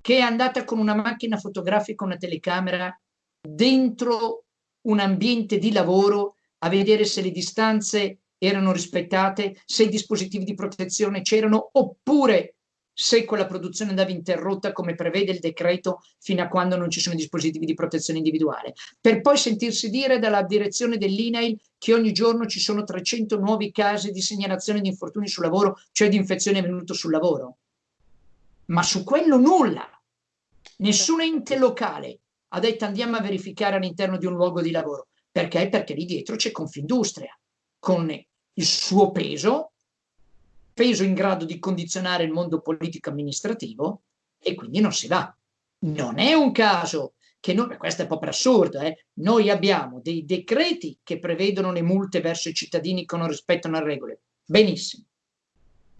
che è andata con una macchina fotografica, una telecamera dentro un ambiente di lavoro a vedere se le distanze erano rispettate, se i dispositivi di protezione c'erano, oppure se quella produzione andava interrotta come prevede il decreto fino a quando non ci sono dispositivi di protezione individuale, per poi sentirsi dire dalla direzione dell'INAIL che ogni giorno ci sono 300 nuovi casi di segnalazione di infortuni sul lavoro, cioè di infezione avvenuto sul lavoro. Ma su quello nulla. Nessun ente locale ha detto andiamo a verificare all'interno di un luogo di lavoro Perché? Perché lì dietro c'è Confindustria, con il suo peso, peso in grado di condizionare il mondo politico-amministrativo, e quindi non si va. Non è un caso che noi, questo è proprio assurdo, eh? noi abbiamo dei decreti che prevedono le multe verso i cittadini che non rispettano le regole. Benissimo.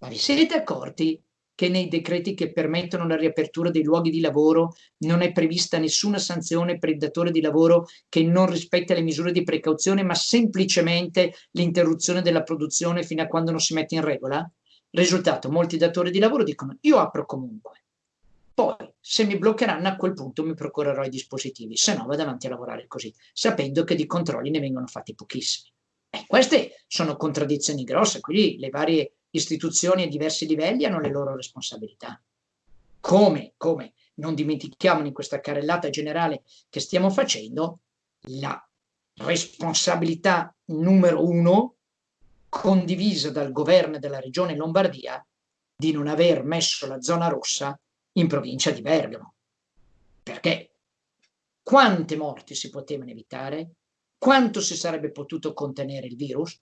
Ma vi siete accorti che nei decreti che permettono la riapertura dei luoghi di lavoro non è prevista nessuna sanzione per il datore di lavoro che non rispetta le misure di precauzione, ma semplicemente l'interruzione della produzione fino a quando non si mette in regola? Risultato, molti datori di lavoro dicono io apro comunque. Poi, se mi bloccheranno, a quel punto mi procurerò i dispositivi, se no vado avanti a lavorare così, sapendo che di controlli ne vengono fatti pochissimi. E queste sono contraddizioni grosse, quindi le varie istituzioni a diversi livelli hanno le loro responsabilità. Come, come non dimentichiamo in questa carrellata generale che stiamo facendo, la responsabilità numero uno condivisa dal governo della regione Lombardia di non aver messo la zona rossa in provincia di Bergamo. Perché quante morti si potevano evitare? Quanto si sarebbe potuto contenere il virus?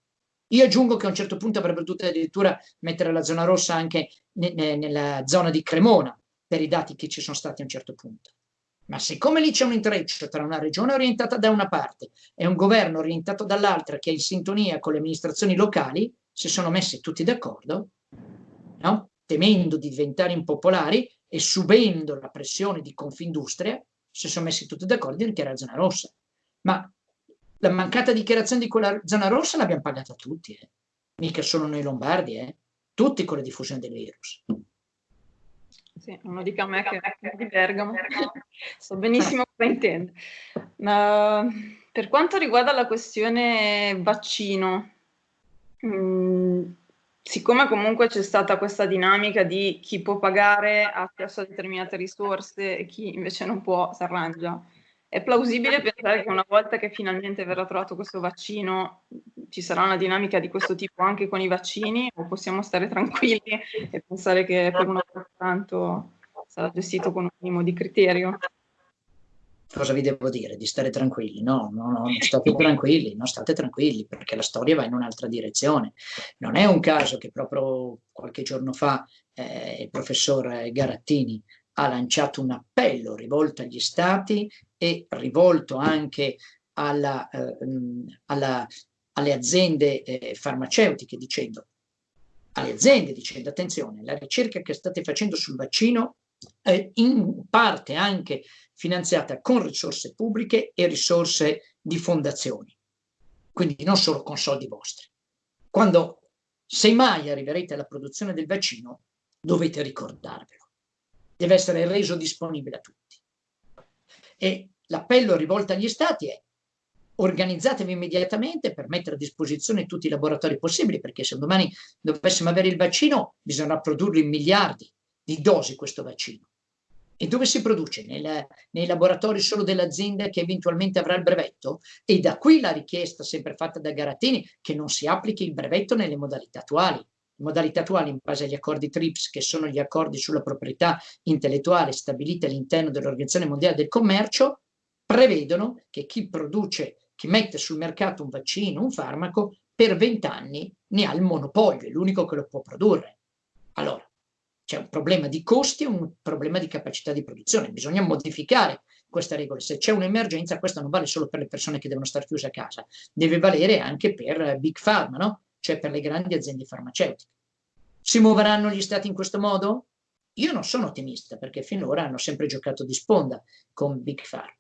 Io aggiungo che a un certo punto avrebbero dovuto addirittura mettere la zona rossa anche ne, ne, nella zona di Cremona, per i dati che ci sono stati a un certo punto. Ma siccome lì c'è un intreccio tra una regione orientata da una parte e un governo orientato dall'altra che è in sintonia con le amministrazioni locali, si sono messi tutti d'accordo, no? temendo di diventare impopolari, e subendo la pressione di Confindustria si sono messi tutti d'accordo di dichiarare zona rossa. Ma la mancata dichiarazione di quella zona rossa l'abbiamo pagata tutti, eh. mica solo noi lombardi, eh. tutti con la diffusione del virus. Sì, non lo dica a me che è di Bergamo, so benissimo cosa intende. Ma per quanto riguarda la questione vaccino, mh, mm, siccome comunque c'è stata questa dinamica di chi può pagare ha accesso a determinate risorse e chi invece non può si arrangia, è plausibile pensare che una volta che finalmente verrà trovato questo vaccino ci sarà una dinamica di questo tipo anche con i vaccini o possiamo stare tranquilli e pensare che per una volta tanto sarà gestito con un minimo di criterio? cosa vi devo dire? Di stare tranquilli? No, no, no, non state tranquilli, non state tranquilli perché la storia va in un'altra direzione. Non è un caso che proprio qualche giorno fa eh, il professor Garattini ha lanciato un appello rivolto agli stati e rivolto anche alla, eh, alla, alle aziende eh, farmaceutiche dicendo alle aziende dicendo attenzione, la ricerca che state facendo sul vaccino è in parte anche finanziata con risorse pubbliche e risorse di fondazioni, quindi non solo con soldi vostri. Quando, se mai arriverete alla produzione del vaccino, dovete ricordarvelo. Deve essere reso disponibile a tutti. E l'appello rivolto agli Stati è organizzatevi immediatamente per mettere a disposizione tutti i laboratori possibili, perché se domani dovessimo avere il vaccino bisognerà produrlo in miliardi di dosi questo vaccino. E dove si produce? Nel, nei laboratori solo dell'azienda che eventualmente avrà il brevetto? E da qui la richiesta sempre fatta da Garattini che non si applichi il brevetto nelle modalità attuali. Modalità attuali in base agli accordi TRIPS, che sono gli accordi sulla proprietà intellettuale stabiliti all'interno dell'Organizzazione Mondiale del Commercio, prevedono che chi produce, chi mette sul mercato un vaccino, un farmaco, per vent'anni ne ha il monopolio, è l'unico che lo può produrre. Allora, c'è un problema di costi e un problema di capacità di produzione. Bisogna modificare queste regole. Se c'è un'emergenza, questo non vale solo per le persone che devono stare chiuse a casa, deve valere anche per Big Pharma, no? Cioè per le grandi aziende farmaceutiche. Si muoveranno gli stati in questo modo? Io non sono ottimista perché finora hanno sempre giocato di sponda con Big Pharma.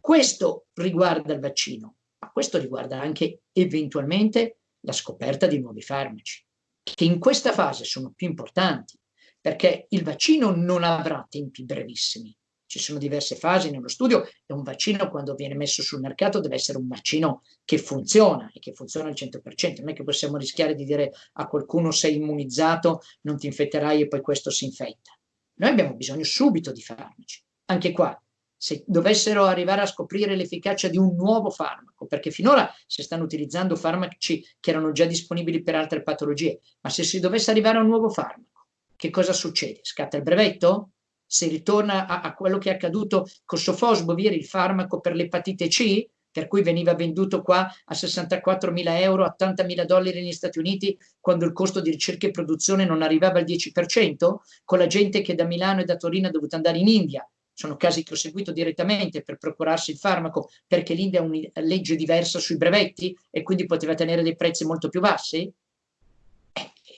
Questo riguarda il vaccino, ma questo riguarda anche eventualmente la scoperta di nuovi farmaci, che in questa fase sono più importanti perché il vaccino non avrà tempi brevissimi. Ci sono diverse fasi nello studio e un vaccino quando viene messo sul mercato deve essere un vaccino che funziona e che funziona al 100%. Non è che possiamo rischiare di dire a qualcuno sei immunizzato, non ti infetterai e poi questo si infetta. Noi abbiamo bisogno subito di farmaci. Anche qua, se dovessero arrivare a scoprire l'efficacia di un nuovo farmaco, perché finora si stanno utilizzando farmaci che erano già disponibili per altre patologie, ma se si dovesse arrivare a un nuovo farmaco, che cosa succede? Scatta il brevetto? Si ritorna a, a quello che è accaduto con Sofosbovir, il farmaco per l'epatite C? per cui veniva venduto qua a 64.000 euro, a 80.000 dollari negli Stati Uniti, quando il costo di ricerca e produzione non arrivava al 10%, con la gente che da Milano e da Torino è dovuta andare in India. Sono casi che ho seguito direttamente per procurarsi il farmaco, perché l'India ha una legge diversa sui brevetti e quindi poteva tenere dei prezzi molto più bassi.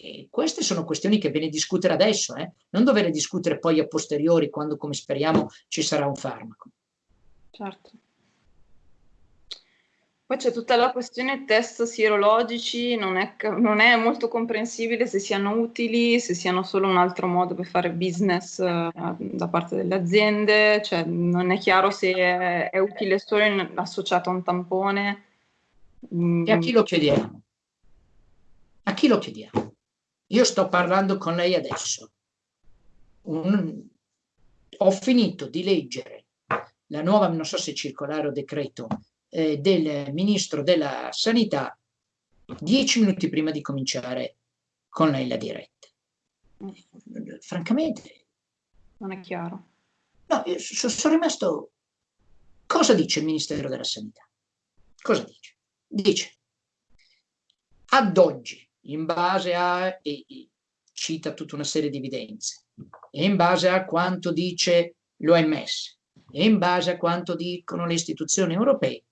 Eh, queste sono questioni che bene discutere adesso, eh? non dover discutere poi a posteriori, quando, come speriamo, ci sarà un farmaco. Certo. Poi c'è tutta la questione test sierologici, non è, non è, molto comprensibile se siano utili, se siano solo un altro modo per fare business uh, da parte delle aziende, cioè non è chiaro se è, è utile solo in, associato a un tampone. E a chi lo chiediamo? A chi lo chiediamo? Io sto parlando con lei adesso. Un, ho finito di leggere la nuova, non so se circolare o decreto, eh, del Ministro della Sanità dieci minuti prima di cominciare con lei la diretta. Francamente... Non è chiaro. No, io sono rimasto... Cosa dice il Ministero della Sanità? Cosa dice? Dice, ad oggi, in base a... E, e, cita tutta una serie di evidenze, e in base a quanto dice l'OMS, e in base a quanto dicono le istituzioni europee,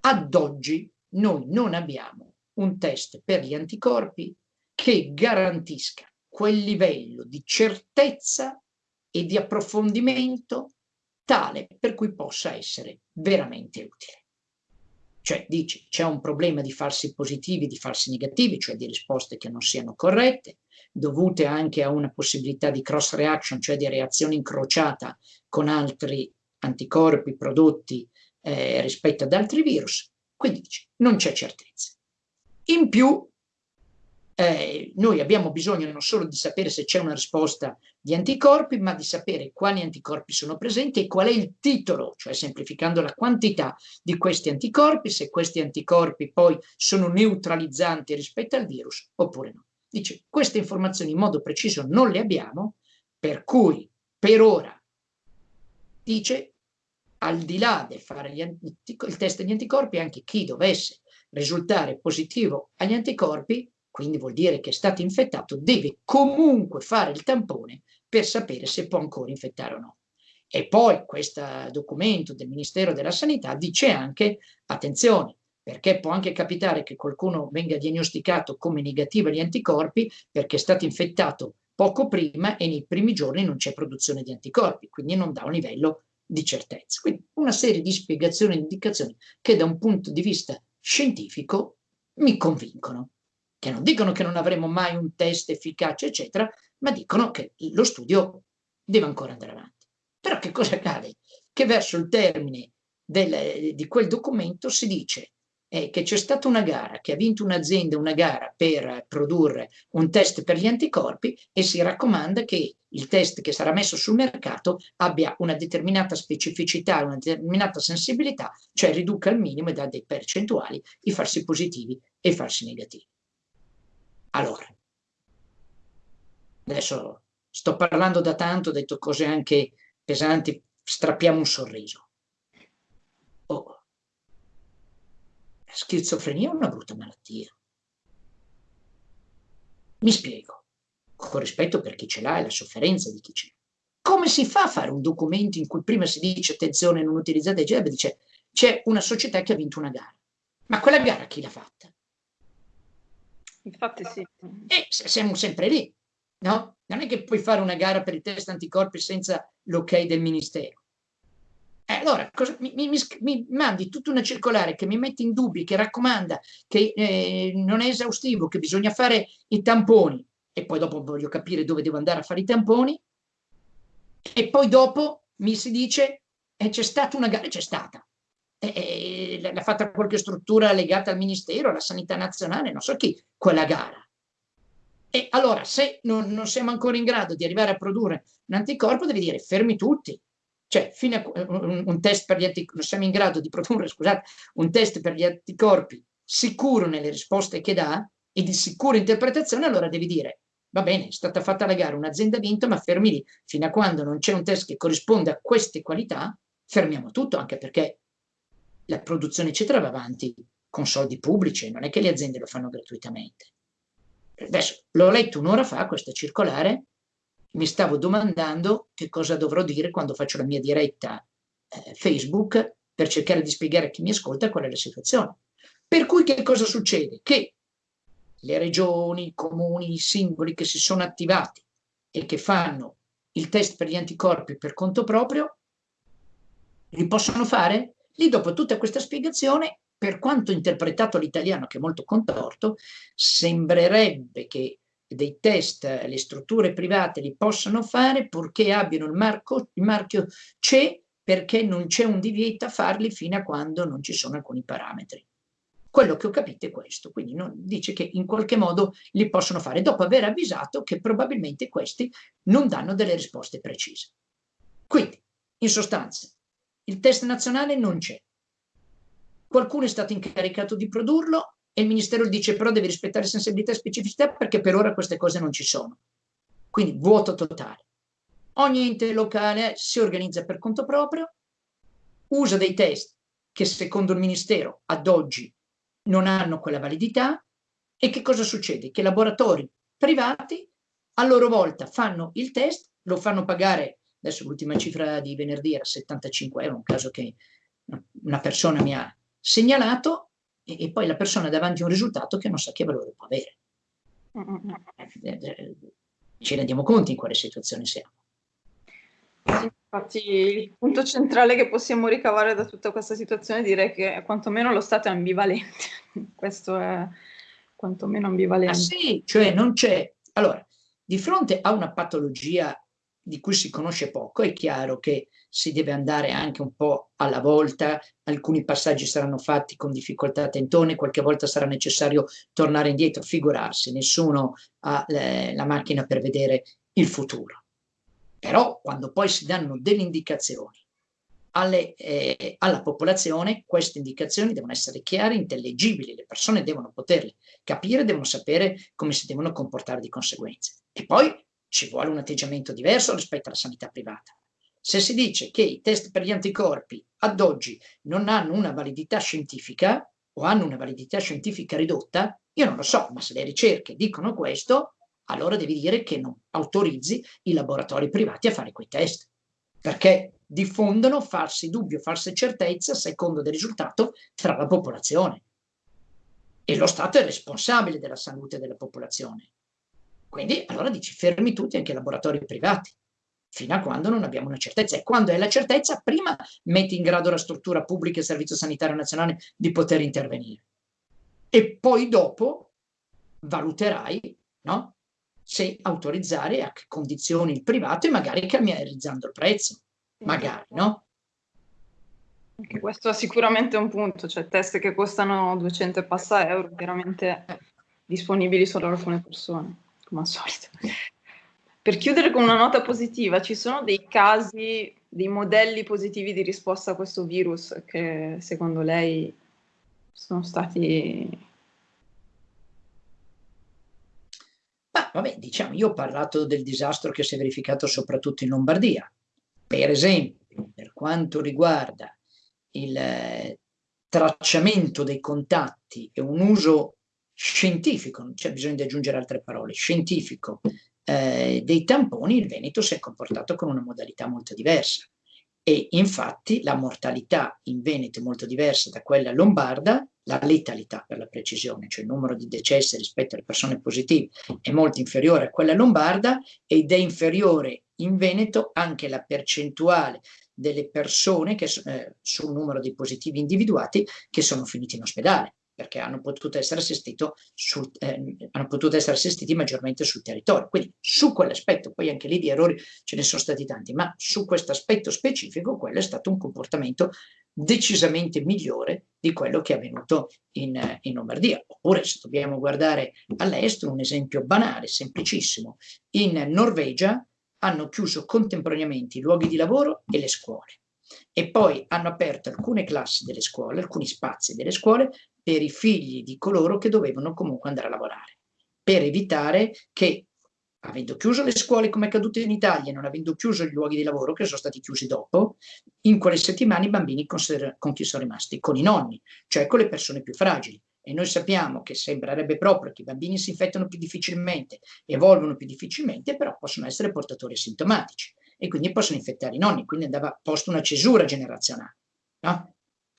ad oggi noi non abbiamo un test per gli anticorpi che garantisca quel livello di certezza e di approfondimento tale per cui possa essere veramente utile. Cioè dice c'è un problema di falsi positivi, di falsi negativi, cioè di risposte che non siano corrette, dovute anche a una possibilità di cross reaction, cioè di reazione incrociata con altri anticorpi prodotti eh, rispetto ad altri virus, quindi dice, non c'è certezza. In più, eh, noi abbiamo bisogno non solo di sapere se c'è una risposta di anticorpi, ma di sapere quali anticorpi sono presenti e qual è il titolo, cioè semplificando la quantità di questi anticorpi, se questi anticorpi poi sono neutralizzanti rispetto al virus oppure no. Dice, queste informazioni in modo preciso non le abbiamo, per cui per ora, dice, al di là del fare il test degli anticorpi, anche chi dovesse risultare positivo agli anticorpi, quindi vuol dire che è stato infettato, deve comunque fare il tampone per sapere se può ancora infettare o no. E poi questo documento del Ministero della Sanità dice anche, attenzione, perché può anche capitare che qualcuno venga diagnosticato come negativo agli anticorpi perché è stato infettato poco prima e nei primi giorni non c'è produzione di anticorpi, quindi non dà un livello di certezza. Quindi una serie di spiegazioni e indicazioni che da un punto di vista scientifico mi convincono, che non dicono che non avremo mai un test efficace, eccetera, ma dicono che lo studio deve ancora andare avanti. Però che cosa accade? Che verso il termine del, di quel documento si dice è che c'è stata una gara, che ha vinto un'azienda una gara per produrre un test per gli anticorpi e si raccomanda che il test che sarà messo sul mercato abbia una determinata specificità, una determinata sensibilità, cioè riduca al minimo e dà dei percentuali i falsi positivi e i falsi negativi. Allora, adesso sto parlando da tanto, ho detto cose anche pesanti, strappiamo un sorriso. Oh, la schizofrenia è una brutta malattia. Mi spiego, con rispetto per chi ce l'ha e la sofferenza di chi ce l'ha. Come si fa a fare un documento in cui prima si dice attenzione non utilizzate GEB, dice c'è una società che ha vinto una gara. Ma quella gara chi l'ha fatta? Infatti sì. E siamo sempre lì, no? Non è che puoi fare una gara per il test anticorpi senza l'ok del Ministero. Eh, allora, cosa, mi, mi, mi, mandi tutta una circolare che mi mette in dubbi, che raccomanda, che eh, non è esaustivo, che bisogna fare i tamponi, e poi dopo voglio capire dove devo andare a fare i tamponi, e poi dopo mi si dice eh, c'è stata una gara, c'è stata. Eh, l'ha fatta qualche struttura legata al Ministero, alla Sanità Nazionale, non so chi, quella gara. E allora, se non, non siamo ancora in grado di arrivare a produrre un anticorpo, devi dire fermi tutti, cioè, fino a un, un test per gli anticorpi, non siamo in grado di produrre, scusate, un test per gli anticorpi sicuro nelle risposte che dà e di sicura interpretazione, allora devi dire, va bene, è stata fatta la gara, un'azienda ha vinto, ma fermi lì, fino a quando non c'è un test che corrisponde a queste qualità, fermiamo tutto, anche perché la produzione eccetera va avanti con soldi pubblici, non è che le aziende lo fanno gratuitamente. Adesso l'ho letto un'ora fa questa circolare, mi stavo domandando che cosa dovrò dire quando faccio la mia diretta eh, Facebook per cercare di spiegare a chi mi ascolta qual è la situazione. Per cui che cosa succede? Che le regioni, i comuni, i singoli che si sono attivati e che fanno il test per gli anticorpi per conto proprio, li possono fare? Lì dopo tutta questa spiegazione, per quanto interpretato all'italiano, che è molto contorto, sembrerebbe che dei test le strutture private li possano fare purché abbiano il, marco, il marchio C perché non c'è un divieto a farli fino a quando non ci sono alcuni parametri. Quello che ho capito è questo, quindi non, dice che in qualche modo li possono fare, dopo aver avvisato che probabilmente questi non danno delle risposte precise. Quindi, in sostanza, il test nazionale non c'è. Qualcuno è stato incaricato di produrlo e il Ministero dice però deve rispettare sensibilità e specificità perché per ora queste cose non ci sono. Quindi vuoto totale. Ogni ente locale si organizza per conto proprio, usa dei test che secondo il Ministero ad oggi non hanno quella validità e che cosa succede? Che laboratori privati a loro volta fanno il test, lo fanno pagare, adesso l'ultima cifra di venerdì era 75 euro, un caso che una persona mi ha segnalato e, e poi la persona davanti a un risultato che non sa che valore può avere. Eh, eh, ci rendiamo conto in quale situazione siamo. Sì, infatti il punto centrale che possiamo ricavare da tutta questa situazione direi che quantomeno lo Stato è ambivalente. Questo è quantomeno ambivalente. Ah sì, cioè non c'è... Allora, di fronte a una patologia di cui si conosce poco, è chiaro che si deve andare anche un po' alla volta, alcuni passaggi saranno fatti con difficoltà tentone, qualche volta sarà necessario tornare indietro, figurarsi, nessuno ha eh, la macchina per vedere il futuro. Però quando poi si danno delle indicazioni alle, eh, alla popolazione, queste indicazioni devono essere chiare, intellegibili, le persone devono poterle capire, devono sapere come si devono comportare di conseguenza. E poi ci vuole un atteggiamento diverso rispetto alla sanità privata. Se si dice che i test per gli anticorpi ad oggi non hanno una validità scientifica o hanno una validità scientifica ridotta, io non lo so, ma se le ricerche dicono questo, allora devi dire che non autorizzi i laboratori privati a fare quei test, perché diffondono falsi dubbi o false certezze a secondo del risultato tra la popolazione. E lo Stato è responsabile della salute della popolazione. Quindi allora dici fermi tutti anche i laboratori privati, fino a quando non abbiamo una certezza. E quando è la certezza, prima metti in grado la struttura pubblica e il Servizio Sanitario Nazionale di poter intervenire. E poi dopo valuterai no? se autorizzare a che condizioni il privato e magari calmierizzando il prezzo, magari, no? Anche questo è sicuramente un punto, cioè test che costano 200 e passa euro, chiaramente eh. disponibili solo ad alcune persone, come al solito. Per chiudere con una nota positiva, ci sono dei casi, dei modelli positivi di risposta a questo virus che secondo lei sono stati Ma vabbè, diciamo, io ho parlato del disastro che si è verificato soprattutto in Lombardia. Per esempio, per quanto riguarda il eh, tracciamento dei contatti e un uso scientifico, non c'è bisogno di aggiungere altre parole, scientifico eh, dei tamponi, il Veneto si è comportato con una modalità molto diversa. E infatti la mortalità in Veneto è molto diversa da quella lombarda la letalità per la precisione, cioè il numero di decessi rispetto alle persone positive è molto inferiore a quella lombarda ed è inferiore in Veneto anche la percentuale delle persone che, eh, sul numero di positivi individuati che sono finiti in ospedale perché hanno potuto essere, sul, eh, hanno potuto essere assistiti maggiormente sul territorio. Quindi su quell'aspetto, poi anche lì di errori ce ne sono stati tanti, ma su questo aspetto specifico quello è stato un comportamento decisamente migliore di quello che è avvenuto in, in Lombardia. Oppure se dobbiamo guardare all'estero, un esempio banale, semplicissimo, in Norvegia hanno chiuso contemporaneamente i luoghi di lavoro e le scuole e poi hanno aperto alcune classi delle scuole, alcuni spazi delle scuole per i figli di coloro che dovevano comunque andare a lavorare, per evitare che avendo chiuso le scuole come è accaduto in Italia, non avendo chiuso gli luoghi di lavoro che sono stati chiusi dopo, in quelle settimane i bambini con, con chi sono rimasti? Con i nonni, cioè con le persone più fragili. E noi sappiamo che sembrerebbe proprio che i bambini si infettano più difficilmente, evolvono più difficilmente, però possono essere portatori asintomatici e quindi possono infettare i nonni, quindi andava posto una cesura generazionale, no?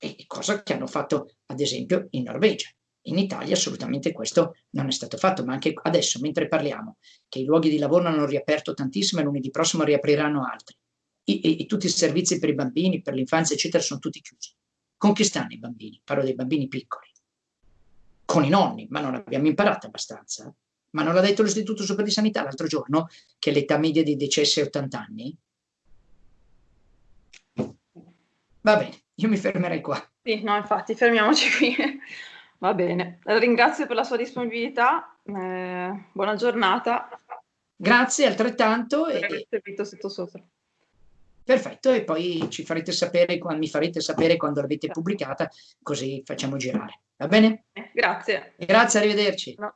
E cosa che hanno fatto ad esempio in Norvegia. In Italia assolutamente questo non è stato fatto, ma anche adesso, mentre parliamo, che i luoghi di lavoro hanno riaperto tantissimo e lunedì prossimo riapriranno altri, e, e, e tutti i servizi per i bambini, per l'infanzia, eccetera, sono tutti chiusi. Con chi stanno i bambini? Parlo dei bambini piccoli. Con i nonni, ma non abbiamo imparato abbastanza. Ma non l'ha detto l'Istituto Superiore di Sanità l'altro giorno che l'età media dei decessi è 80 anni? Va bene, io mi fermerei qua. Sì, no, infatti, fermiamoci qui. Va bene, ringrazio per la sua disponibilità, eh, buona giornata. Grazie altrettanto. E... servito sotto sopra. Perfetto, e poi ci farete sapere, mi farete sapere quando l'avete pubblicata, così facciamo girare. Va bene? Grazie. Grazie, arrivederci. No.